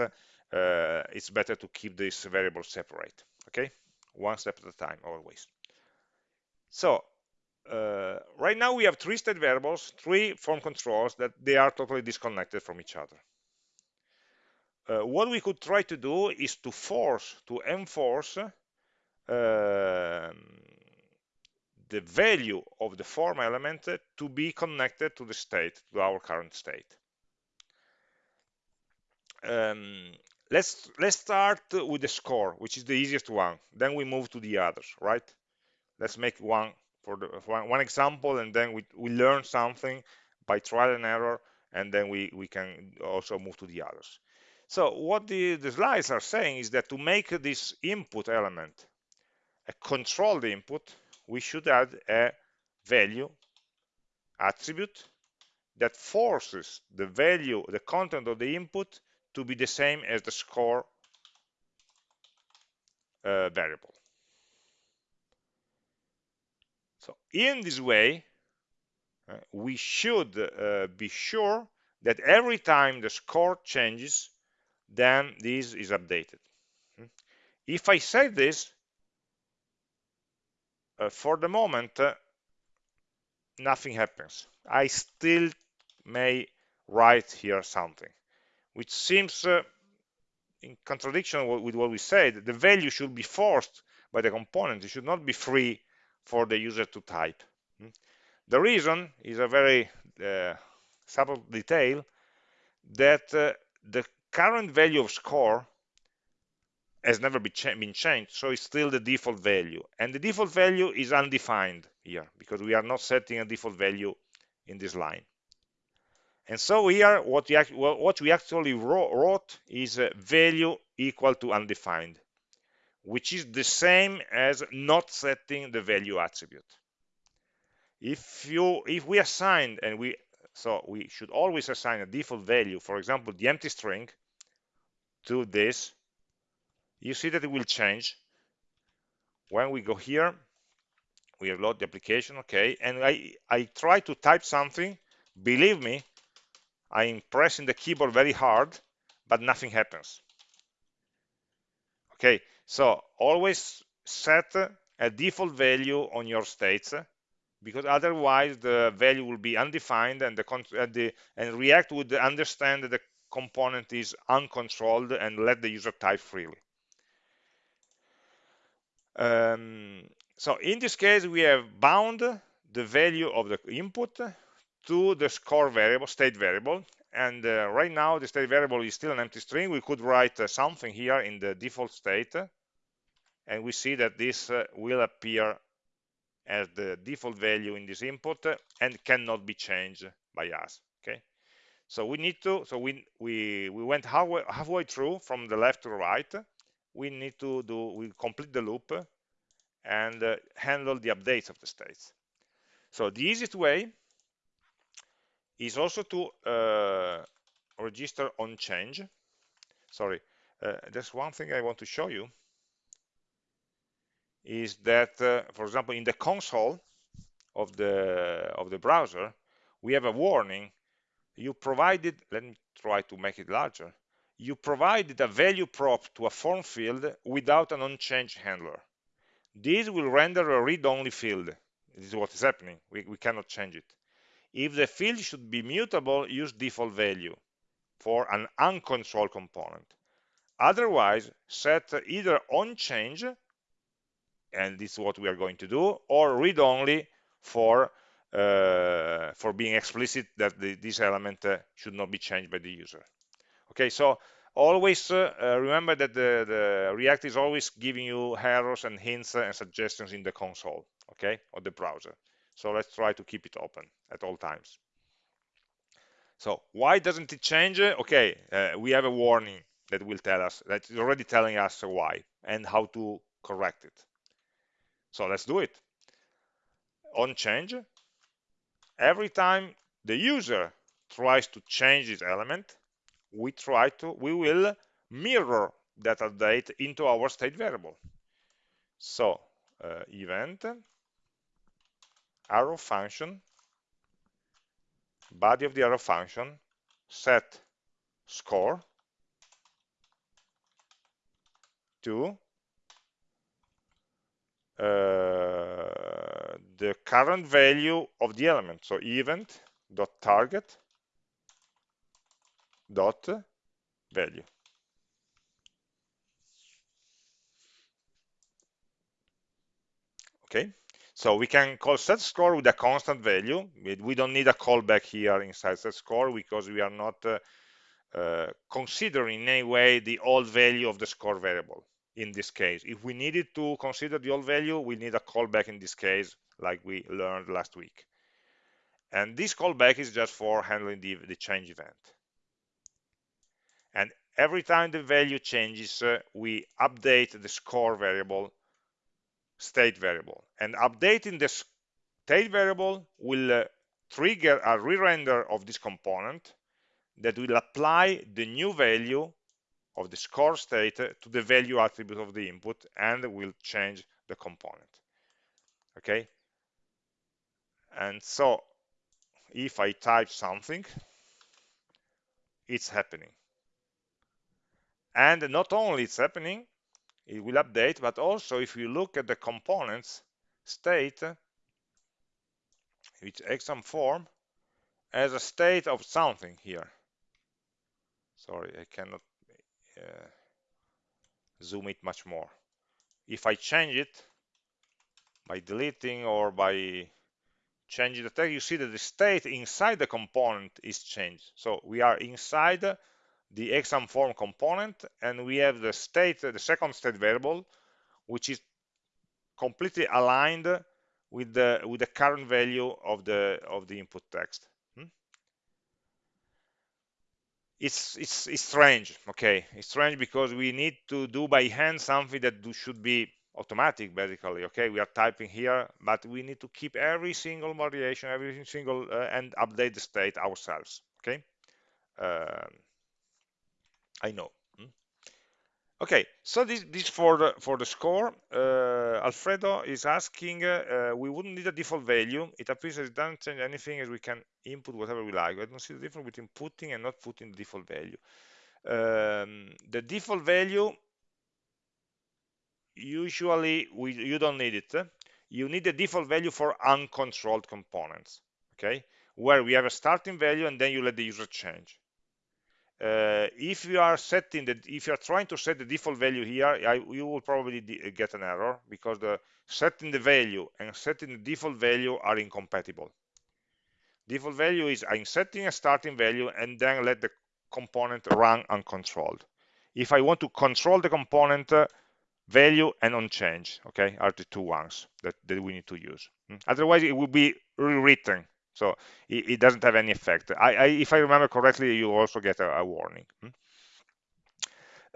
it's better to keep these variables separate. Okay, one step at a time, always. So uh, right now we have three state variables, three form controls that they are totally disconnected from each other. Uh, what we could try to do is to force, to enforce uh, the value of the form element to be connected to the state, to our current state. Um, let's let's start with the score, which is the easiest one. Then we move to the others, right? Let's make one for the for one example, and then we we learn something by trial and error, and then we we can also move to the others. So what the, the slides are saying is that to make this input element a controlled input, we should add a value attribute that forces the value, the content of the input to be the same as the score uh, variable. So in this way, uh, we should uh, be sure that every time the score changes, then this is updated. Hmm? If I save this, uh, for the moment, uh, nothing happens. I still may write here something, which seems uh, in contradiction with what we said. The value should be forced by the component. It should not be free for the user to type. Hmm? The reason is a very uh, subtle detail that uh, the current value of score has never been, cha been, changed, so it's still the default value. And the default value is undefined here, because we are not setting a default value in this line. And so here, what we, what we actually wrote is value equal to undefined, which is the same as not setting the value attribute. If you, if we assign, and we, so we should always assign a default value, for example, the empty string, to this, you see that it will change. When we go here, we have load the application, okay, and I, I try to type something, believe me, I'm pressing the keyboard very hard, but nothing happens. Okay, so always set a default value on your states because otherwise the value will be undefined and the, and, the, and React would understand that the component is uncontrolled and let the user type freely. Um, so in this case, we have bound the value of the input to the score variable, state variable. And uh, right now, the state variable is still an empty string. We could write uh, something here in the default state, and we see that this uh, will appear as the default value in this input and cannot be changed by us. Okay, so we need to. So we we we went halfway halfway through from the left to the right. We need to do we complete the loop and uh, handle the updates of the states. So the easiest way is also to uh, register on change. Sorry, uh, there's one thing I want to show you is that, uh, for example, in the console of the of the browser, we have a warning. You provided, let me try to make it larger. You provided a value prop to a form field without an on-change handler. This will render a read-only field. This is what is happening. We, we cannot change it. If the field should be mutable, use default value for an uncontrolled component. Otherwise, set either on change, and this is what we are going to do, or read only for uh, for being explicit that the, this element uh, should not be changed by the user. Okay, so always uh, uh remember that the, the, React is always giving you errors and hints and suggestions in the console, okay, or the browser. So let's try to keep it open at all times. So why doesn't it change? Okay, uh, we have a warning that will tell us, that is already telling us why and how to correct it. So let's do it. On change, every time the user tries to change this element, we try to, we will mirror that update into our state variable. So uh, event arrow function, body of the arrow function, set score to uh, the current value of the element. So event dot target dot value. Okay. So we can call set score with a constant value. We don't need a callback here inside set score because we are not uh, uh, considering in any way the old value of the score variable in this case. If we needed to consider the old value, we need a callback in this case, like we learned last week. And this callback is just for handling the, the change event. And every time the value changes, uh, we update the score variable state variable. And updating the state variable will uh, trigger a re-render of this component that will apply the new value of the score state to the value attribute of the input and will change the component. Okay? And so if I type something, it's happening. And not only it's happening, it will update, but also if you look at the components state, which exam form as a state of something here. Sorry, I cannot uh, zoom it much more. If I change it by deleting or by changing the text, you see that the state inside the component is changed. So we are inside the exam form component and we have the state the second state variable which is completely aligned with the with the current value of the of the input text hmm? It's it's it's strange okay? It's strange because we need to do by hand something that do, should be automatic basically okay? We are typing here but we need to keep every single variation every single uh, and update the state ourselves okay? Um, I know. Okay, so this this for the for the score. Uh, Alfredo is asking. Uh, we wouldn't need a default value. It appears it doesn't change anything as we can input whatever we like. I don't see the difference between putting and not putting the default value. Um, the default value usually we you don't need it. You need the default value for uncontrolled components. Okay, where we have a starting value and then you let the user change uh, if you are setting the if you are trying to set the default value here I, you will probably get an error because the setting the value and setting the default value are incompatible. Default value is I'm setting a starting value and then let the component run uncontrolled. If I want to control the component uh, value and on change okay are the two ones that, that we need to use. Hmm? otherwise it will be rewritten so it, it, doesn't have any effect I, I, if I remember correctly you also get a, a warning hmm?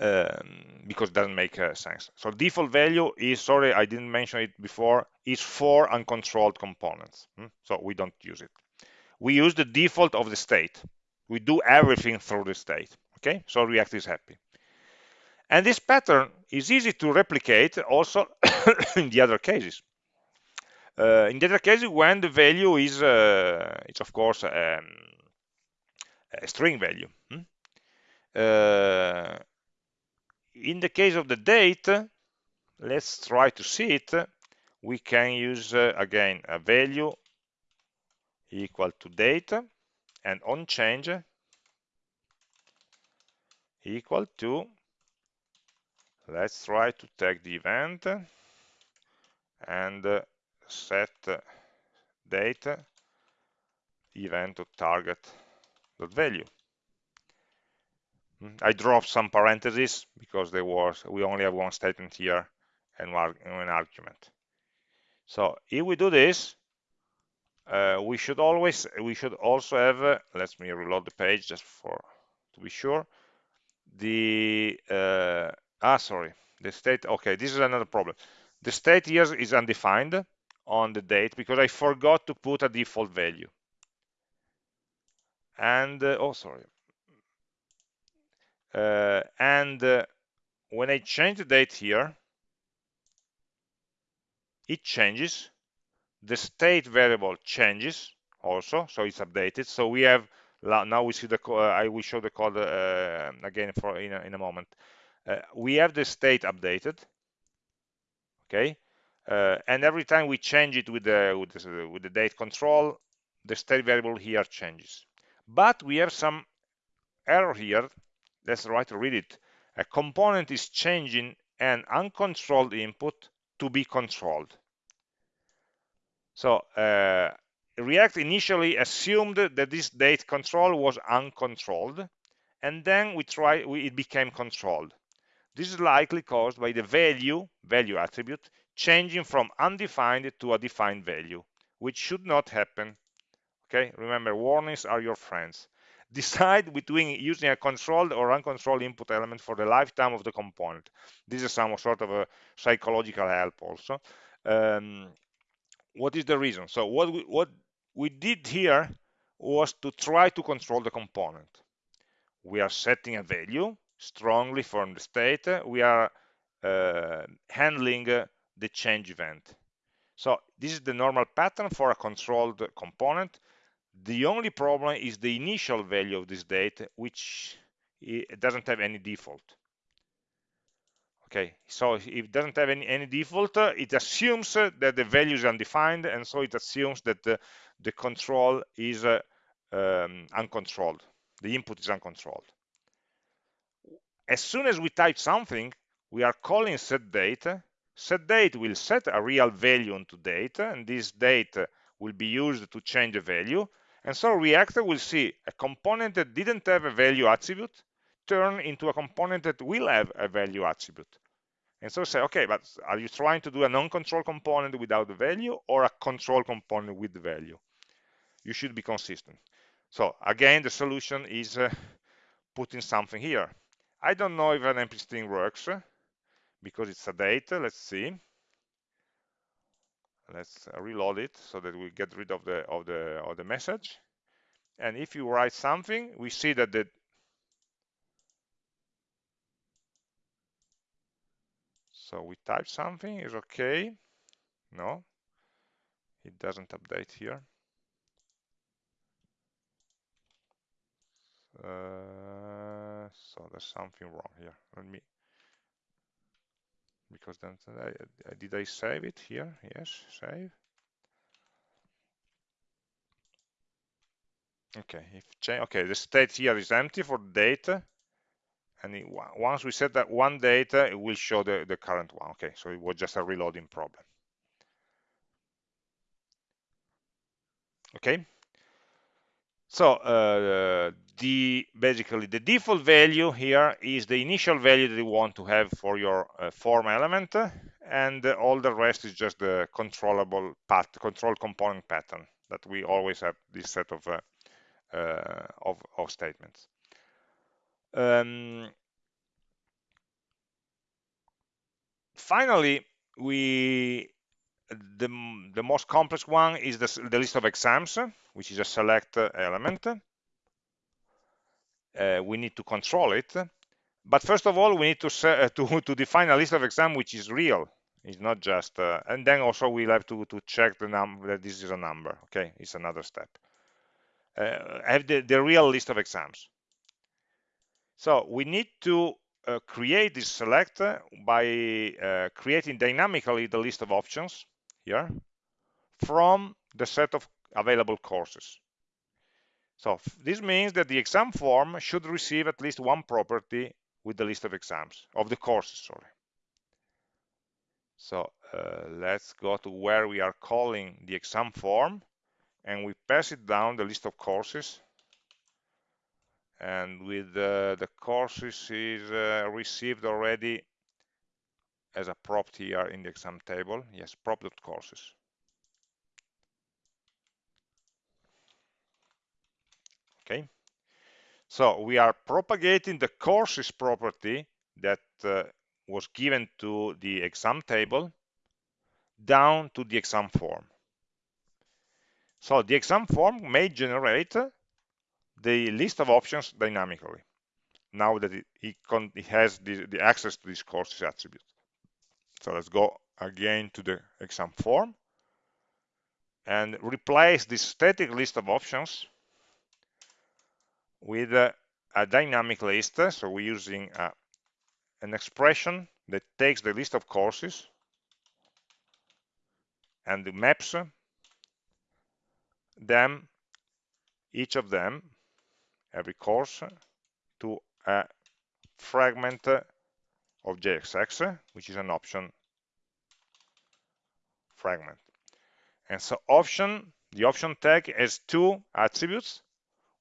um, because it doesn't make uh, sense so default value is sorry I didn't mention it before is for uncontrolled components hmm? so we don't use it we use the default of the state we do everything through the state okay so react is happy and this pattern is easy to replicate also in the other cases. Uh, in the other cases, when the value is, uh, it's of course um, a string value. Hmm? Uh, in the case of the date, let's try to see it. We can use again a value equal to date and on change equal to let's try to take the event and set date event target value. Hmm, I dropped some parentheses because there was we only have one statement here and one, an argument. So if we do this uh, we should always we should also have uh, let me reload the page just for to be sure. The uh, ah sorry the state okay this is another problem. The state here is undefined on the date because I forgot to put a default value. And uh, oh sorry. Uh, and uh, when I change the date here it changes. The state variable changes also so it's updated. So we have now we see the uh, I will show the code uh, again for in a, in a moment. Uh, we have the state updated. Okay and every time we change it with the with the, with the date control the state variable here changes. But we have some error here. Let's try to read it. A component is changing an uncontrolled input to be controlled. So uh, react initially assumed that this date control was uncontrolled and then we try we, it became controlled. This is likely caused by the value, value attribute, changing from undefined to a defined value, which should not happen. Okay, remember, warnings are your friends. Decide between using a controlled or uncontrolled input element for the lifetime of the component. This is some sort of a psychological help also. Um, what is the reason? So what we, what we did here was to try to control the component. We are setting a value strongly from the state, we are uh, handling the change event. So this is the normal pattern for a controlled component. The only problem is the initial value of this date, which doesn't have any default. Okay, so if it doesn't have any, any default, it assumes that the value is undefined, and so it assumes that the, the control is uh, um, uncontrolled. The input is uncontrolled as soon as we type something, we are calling set date. Set date will set a real value onto date, and this date will be used to change the value. And so React will see a component that didn't have a value attribute turn into a component that will have a value attribute. And so say, okay, but are you trying to do a non-control component without the value or a control component with the value? You should be consistent. So again, the solution is uh, putting something here. I don't know if an empty string works because it's a date. Let's see. Let's reload it so that we get rid of the of the of the message. And if you write something, we see that the so we type something is okay. No, it doesn't update here. Uh, so there's something wrong here. Let me, because then I, did I save it here? Yes, save. okay if change okay the state here is empty for date and it, once we set that one data it will show the, the current one okay so it was just a reloading problem okay so uh, the basically the default value here is the initial value that you want to have for your uh, form element and all the rest is just the controllable path control component pattern that we always have this set of uh, uh, of, of, statements. Um, finally we the, the most complex one is the, the list of exams which is a select element uh, we need to control it. But first of all we need to uh, to, to define a list of exam which is real. It's not just uh, and then also we'll have to to check the number that this is a number okay? It's another step. Uh, have the, the real list of exams. So we need to uh, create this select by uh, creating dynamically the list of options here from the set of available courses so this means that the exam form should receive at least one property with the list of exams, of the courses, sorry. So uh, let's go to where we are calling the exam form and we pass it down the list of courses. And with uh, the courses is uh, received already as a prop here in the exam table. Yes prop.courses okay. So we are propagating the courses property that uh, was given to the exam table down to the exam form. So the exam form may generate the list of options dynamically now that it, has the, the access to this courses attribute so let's go again to the exam form and replace this static list of options with a, a dynamic list. So we're using a, an expression that takes the list of courses and maps them, each of them, every course, to a fragment of JSX, which is an option fragment. And so option, the option tag has two attributes.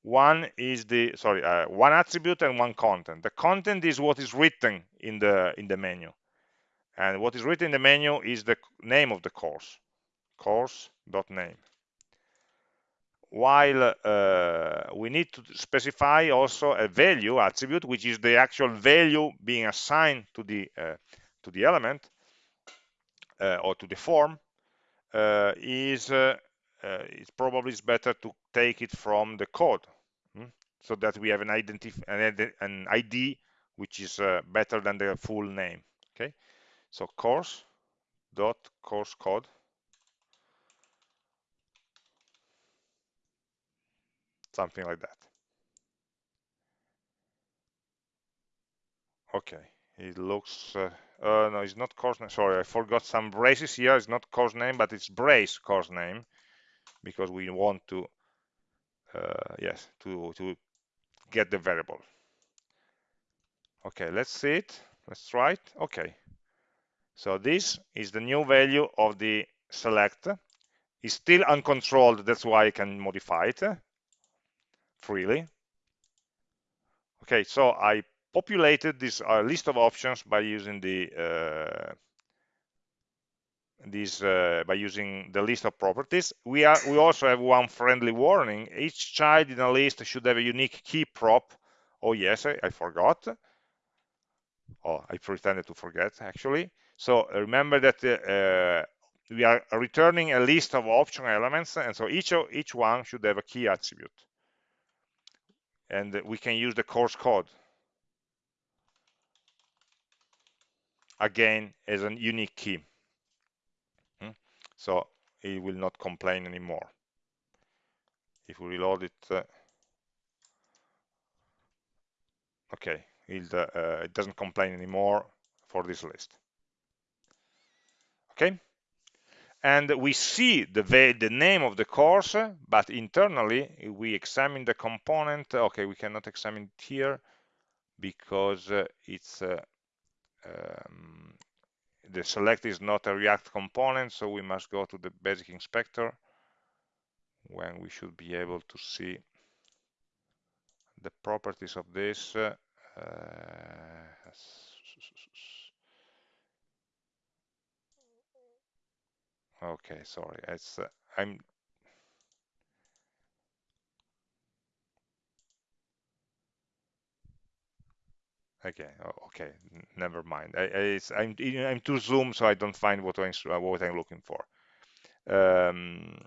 One is the, sorry, uh, one attribute and one content. The content is what is written in the, in the menu. And what is written in the menu is the name of the course, course.name. While uh, we need to specify also a value attribute, which is the actual value being assigned to the, uh, to the element uh, or to the form, uh, is uh, uh, it's probably is better to take it from the code? So that we have an an, an id which is uh, better than the full name okay? So course dot course code. Something like that. Okay it looks uh, uh, no it's not course name sorry I forgot some braces here. It's not course name but it's brace course name because we want to uh, yes to to get the variable. Okay let's see it. Let's try it. Okay. So this is the new value of the select. It's still uncontrolled that's why I can modify it freely. Okay so I populated this uh, list of options by using the uh, this uh, by using the list of properties. We are we also have one friendly warning. Each child in a list should have a unique key prop. Oh yes, I, I forgot. Oh, I pretended to forget actually. So remember that uh, we are returning a list of optional elements, and so each of, each one should have a key attribute. And we can use the course code again as a unique key? So it will not complain anymore. If we reload it uh, okay it, uh, it doesn't complain anymore for this list. Okay? And we see the, the name of the course, but internally we examine the component. Okay, we cannot examine it here because uh, it's uh, um, the select is not a React component, so we must go to the basic inspector when we should be able to see the properties of this. Uh, okay, sorry, it's uh, I'm Okay, okay, never mind. I, am I'm, I'm too zoom, so I don't find what I'm, what I'm looking for. Um,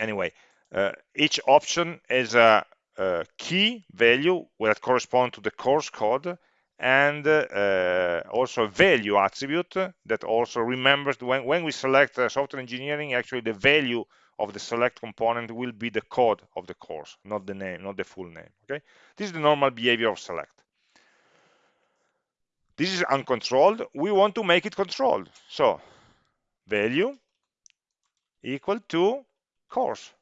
anyway, uh, each option is a, a, key value that correspond to the course code and uh, also a value attribute that also remembers when, when we select uh, software engineering, actually the value of the select component will be the code of the course, not the name, not the full name. Okay, this is the normal behavior of select. This is uncontrolled. We want to make it controlled. So value equal to course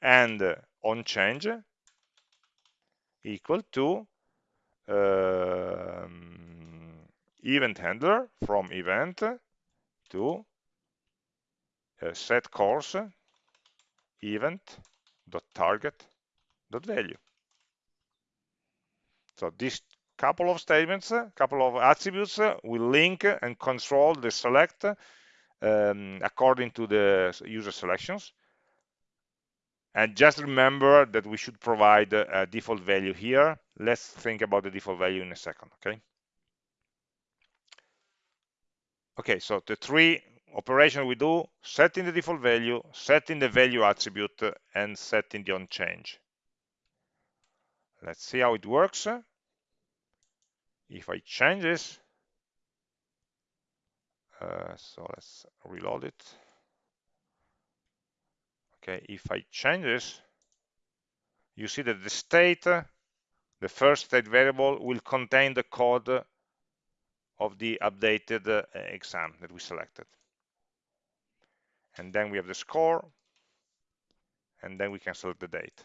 and uh, on change equal to um, event handler from event to uh, set course event dot target dot value. So this couple of statements, a couple of attributes will link and control the select um, according to the user selections. And just remember that we should provide a default value here. Let's think about the default value in a second, okay? Okay, so the three operations we do, setting the default value, setting the value attribute, and setting the on change. Let's see how it works if I change this, uh, so let's reload it. Okay, if I change this, you see that the state, the first state variable will contain the code of the updated uh, exam that we selected. And then we have the score, and then we can select the date.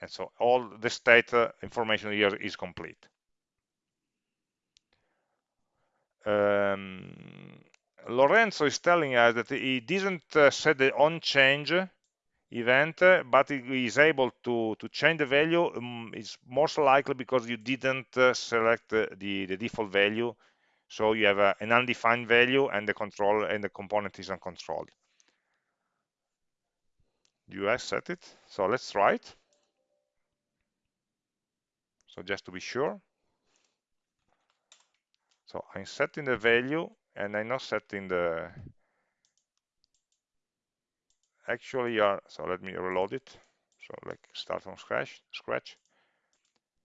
And so all the state uh, information here is complete um, Lorenzo is telling us that he didn't uh, set the on change event, uh, but he is able to, to change the value. Um, it's most likely because you didn't uh, select the, the default value. So you have an undefined value and the control and the component is uncontrolled. Do you set it? So let's try it. So just to be sure. So I'm setting the value and I'm not setting the actually are so let me reload it. So like start from scratch scratch.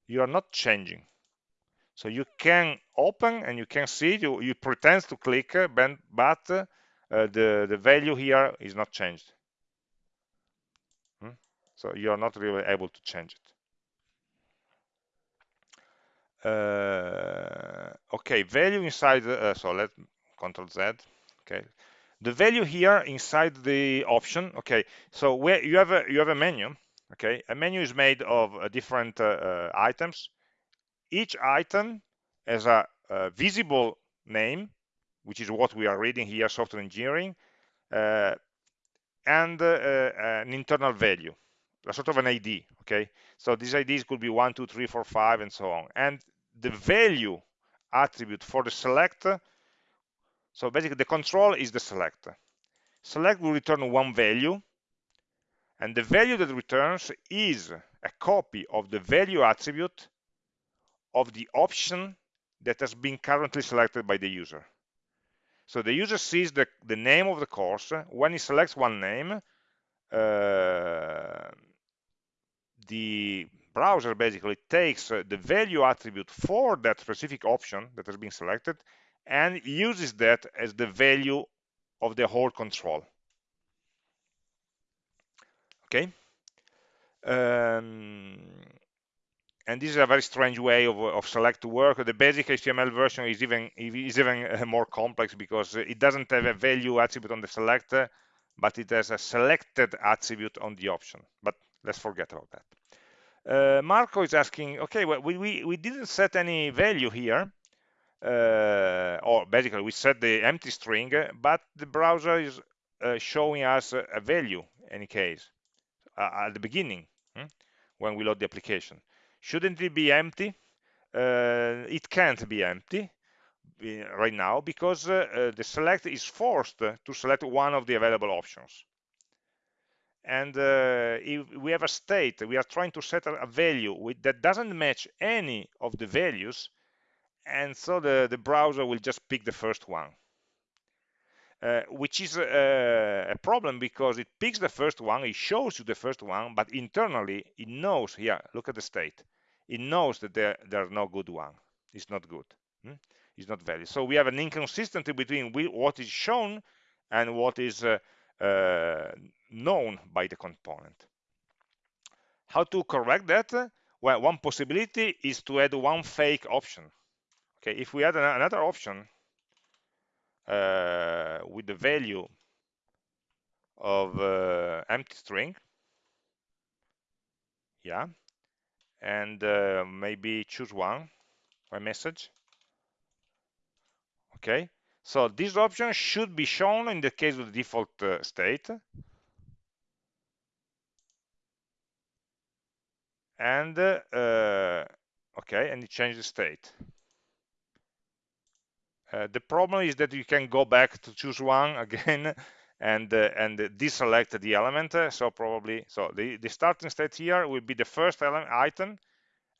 You are not changing. So you can open and you can see you you pretend to click but uh, the the value here is not changed. Hmm? So you are not really able to change it. Uh, okay value inside uh, so let control z okay. The value here inside the option okay so where you have a you have a menu okay. A menu is made of uh, different uh, uh, items. Each item has a, a, visible name which is what we are reading here software engineering uh, and an internal value a sort of an id okay. So these ids could be one two three four five and so on. And the value attribute for the select. So basically the control is the select. Select will return one value and the value that returns is a copy of the value attribute of the option that has been currently selected by the user. So the user sees the, the name of the course. When he selects one name uh, the browser basically takes uh, the value attribute for that specific option that has been selected and uses that as the value of the whole control. Okay. Um, and this is a very strange way of, of select to work. The basic HTML version is even is even uh, more complex because it doesn't have a value attribute on the select, but it has a selected attribute on the option. But let's forget about that. Uh, Marco is asking, okay, well, we, we, we didn't set any value here, uh, or basically we set the empty string, but the browser is uh, showing us a, value any case uh, at the beginning hmm, when we load the application. Shouldn't it be empty? Uh, it can't be empty uh, right now because the select is forced to select one of the available options and uh, if we have a state we are trying to set a value with, that doesn't match any of the values and so the, the browser will just pick the first one uh, which is a, a, problem because it picks the first one, it shows you the first one, but internally it knows, here, look at the state, it knows that there, there are no good one, it's not good, hmm? it's not valid. So we have an inconsistency between what is shown and what is uh, uh, known by the component. How to correct that? Well, one possibility is to add one fake option. Okay, if we add another option uh, with the value of uh, empty string, yeah, and uh, maybe choose one, a message. Okay, so this option should be shown in the case of the default uh, state. And, uh, okay, and it changes the state. Uh, the problem is that you can go back to choose one again and uh, and deselect the element. So probably, so the, the starting state here will be the first item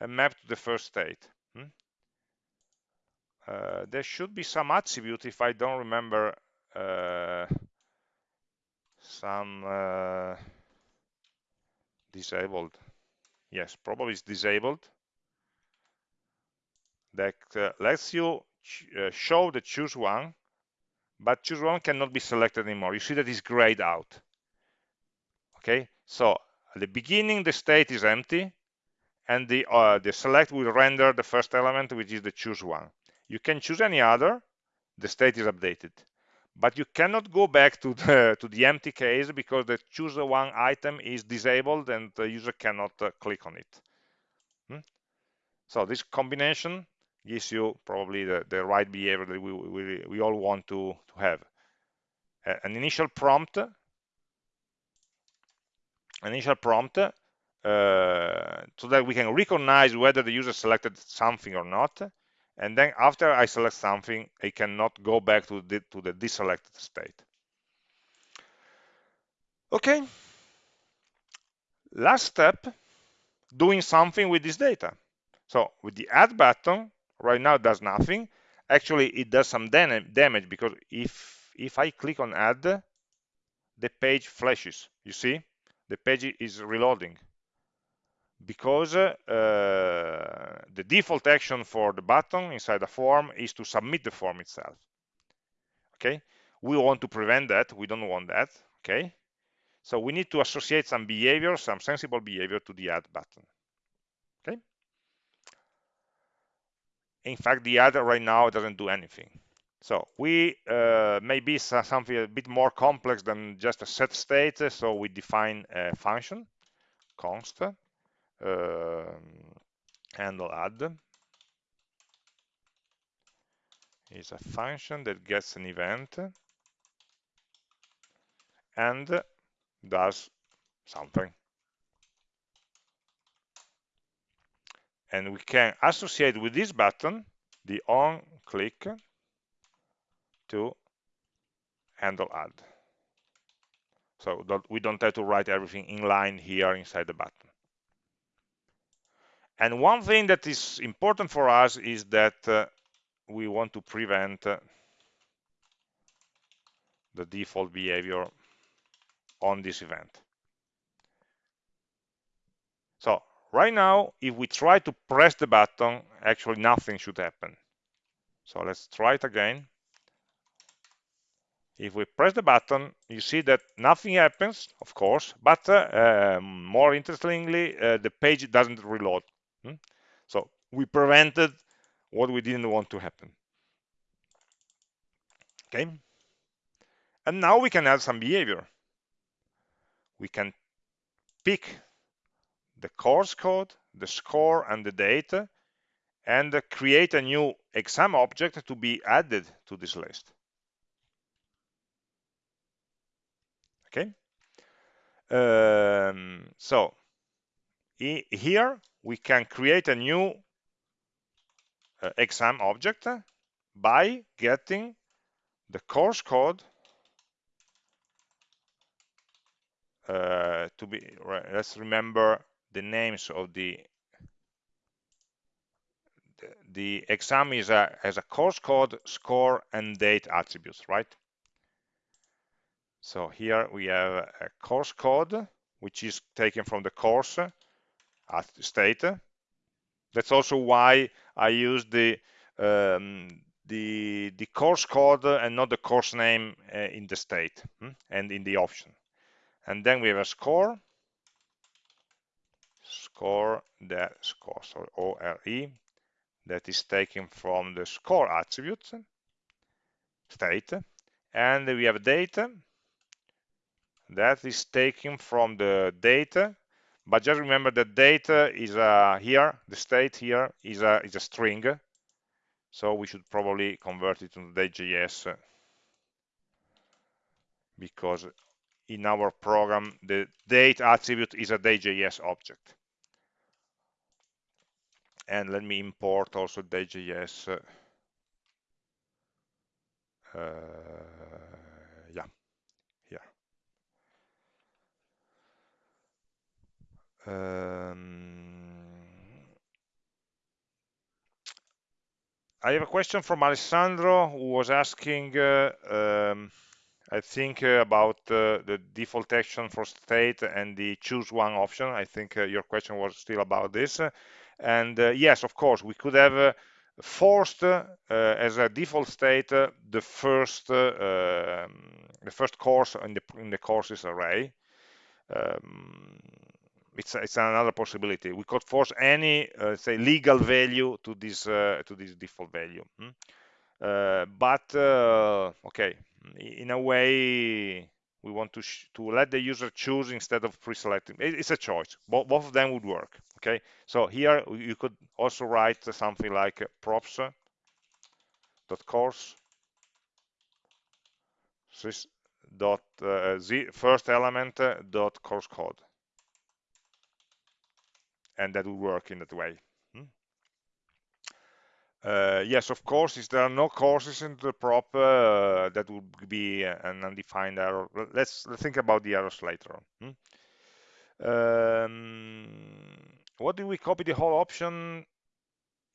mapped to the first state. Hmm? Uh, there should be some attribute if I don't remember uh, some uh, disabled. Yes probably it's disabled. That uh, lets you uh, show the choose one but choose one cannot be selected anymore. You see that it's grayed out. Okay so at the beginning the state is empty and the uh, the select will render the first element which is the choose one you can choose any other, the state is updated. But you cannot go back to the, to the empty case because the choose one item is disabled and the user cannot uh, click on it. Hmm? So this combination gives you probably the, the right behavior that we, we, we all want to, to have. Uh, an initial prompt, an initial prompt uh, so that we can recognize whether the user selected something or not and then after I select something, I cannot go back to the, to the deselected state. Okay, last step, doing something with this data. So with the add button, right now does nothing. Actually, it does some damage because if, if I click on add, the page flashes, you see? The page is reloading because uh, the default action for the button inside the form is to submit the form itself. Okay? We want to prevent that. We don't want that. Okay? So we need to associate some behavior some sensible behavior to the add button. Okay? In fact the add right now doesn't do anything. So we uh, maybe something a bit more complex than just a set state so we define a function const Um, handle add is a function that gets an event and does something. And we can associate with this button the on click to handle add. So we don't have to write everything in line here inside the button. And one thing that is important for us is that uh, we want to prevent uh, the default behavior on this event. So right now, if we try to press the button, actually nothing should happen. So let's try it again. If we press the button, you see that nothing happens, of course, but uh, um, more interestingly, uh, the page doesn't reload? So we prevented what we didn't want to happen. Okay. And now we can add some behavior. We can pick the course code, the score, and the data, and create a new exam object to be added to this list. Okay. Um, so here we can create a new uh, exam object by getting the course code uh, to be let's remember the names of the the exam is a has a course code score and date attributes right? So here we have a course code which is taken from the course at state that's also why I use the um, the the course code and not the course name uh, in the state hmm? and in the option. And then we have a score. Score that score so ore that is taken from the score attribute state and we have data that is taken from the data but just remember that data is uh, here the state here is a is a string. So we should probably convert it to day.js because in our program the date attribute is a day.js object. And let me import also day.js uh, yeah here um, I have a question from Alessandro who was asking uh, um, I think uh, about uh, the default action for state and the choose one option. I think uh, your question was still about this. And uh, yes, of course, we could have uh, forced as a default state the first um, the first course in the in the courses array. Um, it's it's another possibility. We could force any say legal value to this to this default value. Hmm? but okay, in a way we want to to let the user choose instead of pre-selecting it's a choice both, both of them would work okay so here you could also write something like props dot course dot uh, first element uh, dot course code and that will work in that way uh, yes, of course, if there are no courses in the prop, uh, that would be an undefined error. Let's, let's think about the errors later on. Hmm? Um, what do we copy the whole option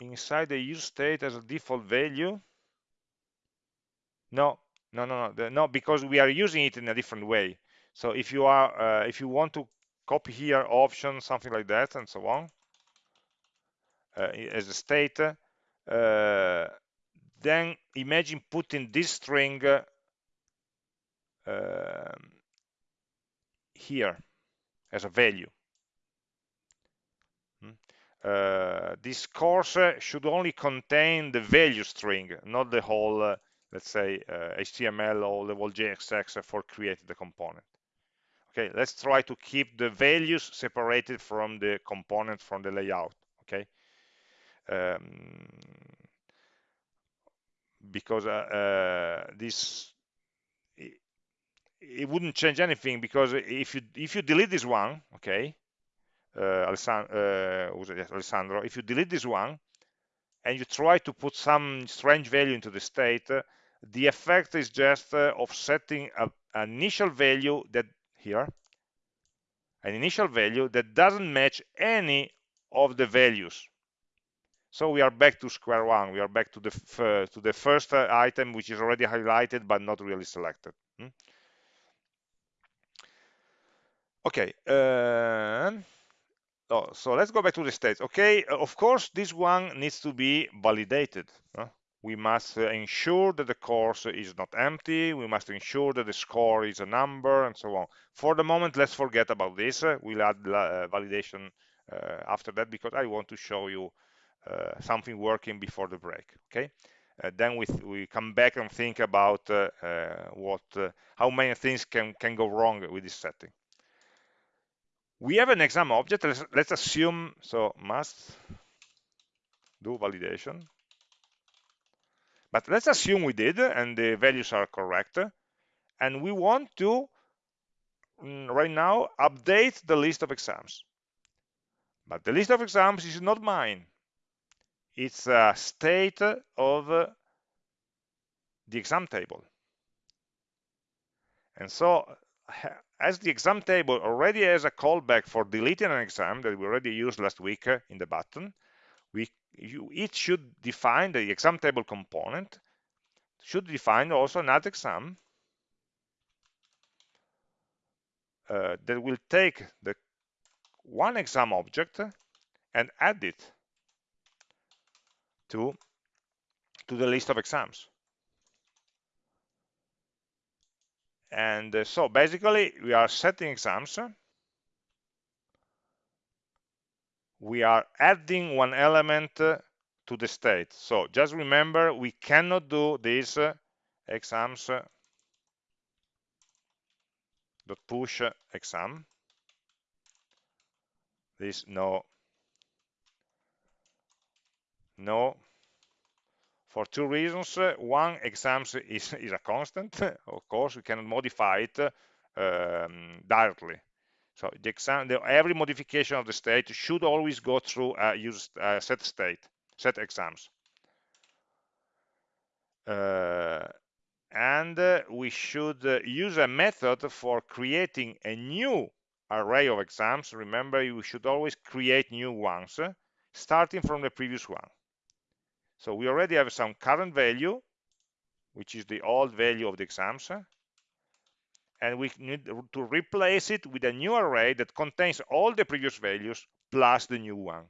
inside the use state as a default value? No, no, no, no, no, because we are using it in a different way. So if you are, uh, if you want to copy here option, something like that, and so on, uh, as a state, uh, then imagine putting this string uh, here as a value. Hmm? Uh, this course should only contain the value string, not the whole, uh, let's say, uh, HTML or the whole JSX for creating the component. Okay, let's try to keep the values separated from the component from the layout. Okay, um, because uh, uh, this it, it, wouldn't change anything because if you if you delete this one okay uh, Alessandro, uh, Alessandro if you delete this one and you try to put some strange value into the state the effect is just uh, of setting a, an initial value that here an initial value that doesn't match any of the values so we are back to square one. We are back to the to the first uh, item, which is already highlighted but not really selected. Hmm? Okay. Uh, oh, so let's go back to the states. Okay. Of course, this one needs to be validated. Huh? We must ensure that the course is not empty. We must ensure that the score is a number and so on. For the moment, let's forget about this. we'll add uh, validation uh, after that because I want to show you uh, something working before the break okay uh, then we, we come back and think about uh, uh, what how many things can can go wrong with this setting we have an exam object let's, let's assume so must do validation but let's assume we did and the values are correct. And we want to mm, right now update the list of exams. But the list of exams is not mine. It's a state of the exam table. And so as the exam table already has a callback for deleting an exam that we already used last week in the button you, it should define the exam table component should define also an add exam uh, that will take the one exam object and add it to to the list of exams. And uh, so basically we are setting exams we are adding one element uh, to the state so just remember we cannot do this uh, exams uh, dot push exam this no no for two reasons. One, exams is, is a constant. of course, we cannot modify it um, directly. So the exam, the, every modification of the state should always go through a set state, set exams. Uh, and uh, we should uh, use a method for creating a new array of exams. Remember, you should always create new ones, starting from the previous one. So we already have some current value, which is the old value of the exams, and we need to replace it with a new array that contains all the previous values plus the new one.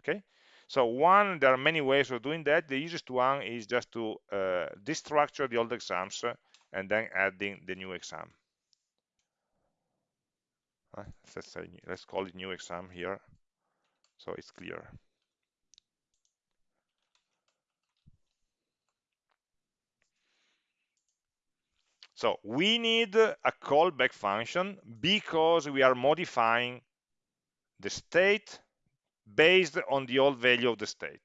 Okay, so one, there are many ways of doing that. The easiest one is just to uh, destructure the old exams and then adding the new exam. Uh, let's say let's call it new exam here, so it's clear. So we need a callback function because we are modifying the state based on the old value of the state.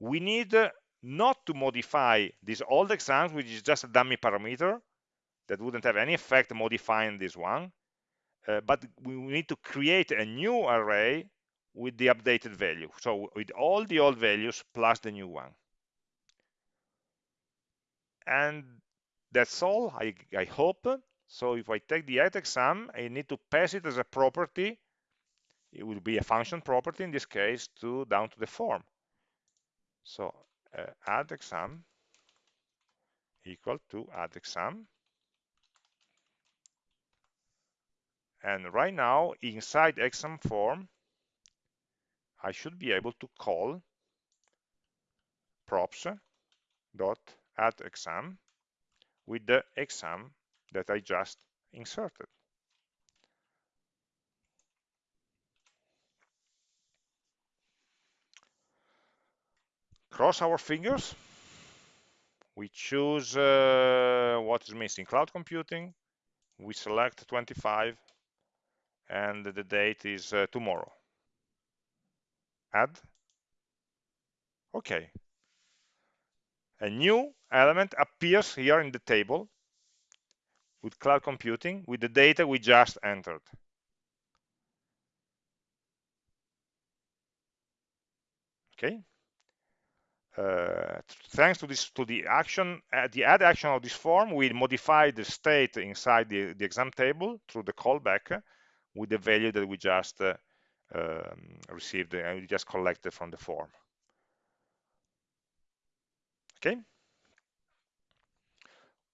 We need not to modify this old exams, which is just a dummy parameter that wouldn't have any effect modifying this one, uh, but we need to create a new array with the updated value. So with all the old values plus the new one. And that's all, I, I hope. So if I take the add exam, I need to pass it as a property. It will be a function property in this case to down to the form. So uh, add exam equal to add exam. And right now, inside exam form, I should be able to call props dot add exam with the exam that I just inserted. Cross our fingers. We choose uh, what is missing, cloud computing. We select 25 and the date is uh, tomorrow. Add. Okay, a new element appears here in the table with cloud computing with the data we just entered. Okay. Uh, thanks to this to the action uh, the add action of this form we modify the state inside the, the exam table through the callback with the value that we just uh, um, received and we just collected from the form okay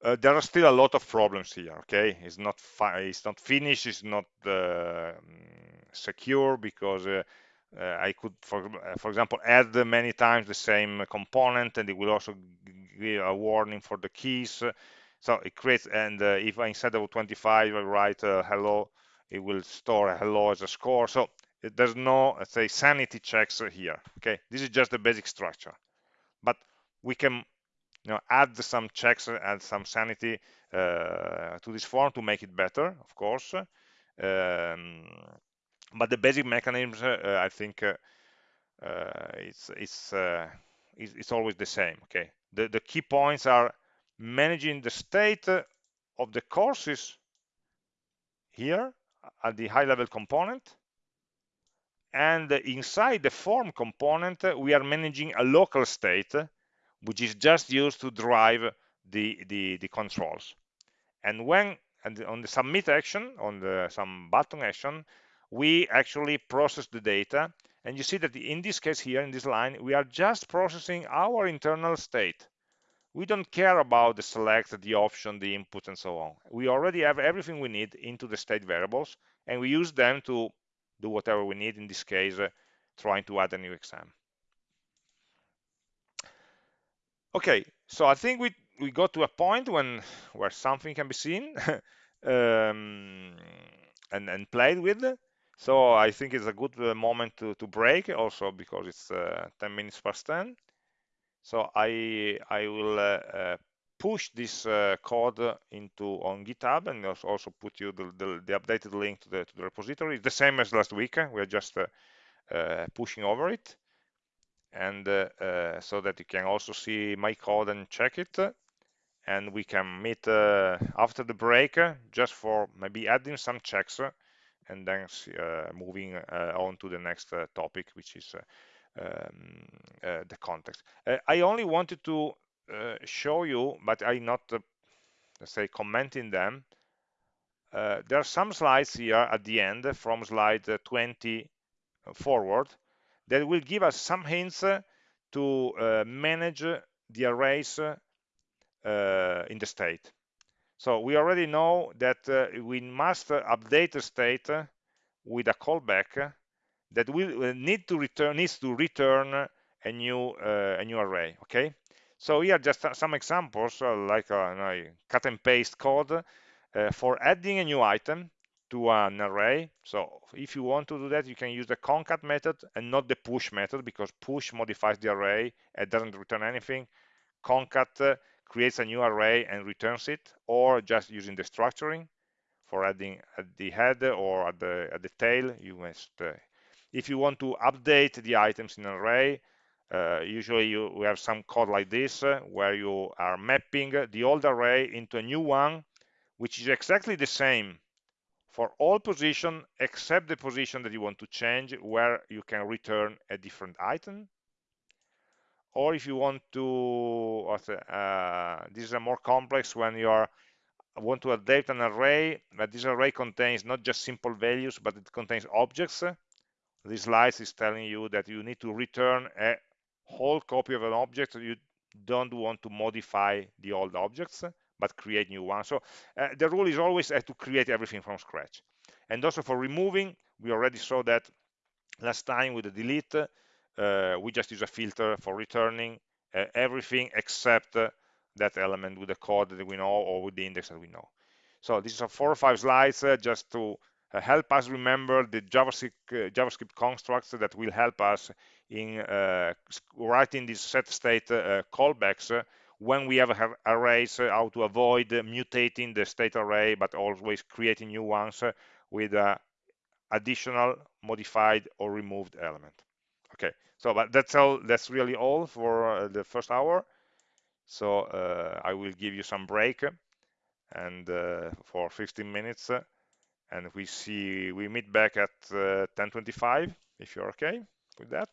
uh, there are still a lot of problems here okay? It's not it's not finished it's not uh, secure because uh, uh I could for, uh, for example add many times the same component and it will also give a warning for the keys. So it creates and uh, if I instead of 25 I write hello it will store hello as a score. So there's no let's say sanity checks here okay? This is just the basic structure. But we can you know add some checks and some sanity uh, to this form to make it better of course. Um, but the basic mechanisms uh, i think uh, uh, it's it's, uh, it's it's always the same okay? The, the key points are managing the state of the courses here at the high level component and inside the form component we are managing a local state which is just used to drive the the, the controls. And when and on the submit action on the some button action we actually process the data. And you see that in this case here in this line we are just processing our internal state. We don't care about the select the option the input and so on. We already have everything we need into the state variables and we use them to do whatever we need in this case uh, trying to add a new exam okay so i think we we got to a point when where something can be seen um, and and played with. So i think it's a good uh, moment to to break also because it's uh, 10 minutes past 10 so i i will uh, uh push this uh, code into on github and also put you the, the, the updated link to the, to the repository. It's the same as last week. We're just uh, pushing over it and uh, uh, so that you can also see my code and check it. And we can meet uh, after the break uh, just for maybe adding some checks uh, and then uh, moving on to the next topic which is um, the context. I only wanted to show you but I'm not let's say commenting them. Uh, there are some slides here at the end from slide 20 forward that will give us some hints to uh, manage the arrays uh, in the state. So we already know that uh, we must update the state with a callback that will need to return needs to return a new uh, a new array. Okay. So here are just some examples uh, like a, cut and paste code uh, for adding a new item to an array. So if you want to do that, you can use the concat method and not the push method because push modifies the array and doesn't return anything. Concat uh, creates a new array and returns it, or just using the structuring for adding at the head or at the at the tail. You must, uh, if you want to update the items in an array, uh, usually you we have some code like this uh, where you are mapping the old array into a new one, which is exactly the same for all position except the position that you want to change where you can return a different item? Or if you want to uh, this is a more complex when you are want to update an array but this array contains not just simple values but it contains objects. This slide is telling you that you need to return a whole copy of an object you don't want to modify the old objects but create new ones. So uh, the rule is always uh, to create everything from scratch. And also for removing, we already saw that last time with the delete, uh, we just use a filter for returning uh, everything except uh, that element with the code that we know or with the index that we know. So these are four or five slides uh, just to help us remember the JavaScript, JavaScript constructs that will help us in writing these set state callbacks when we have arrays, uh, how to avoid mutating the state array, but always creating new ones uh, with uh, additional modified or removed element. Okay, so but that's all. That's really all for the first hour. So uh, I will give you some break and uh, for 15 minutes and we see we meet back at 10:25 if you're okay with that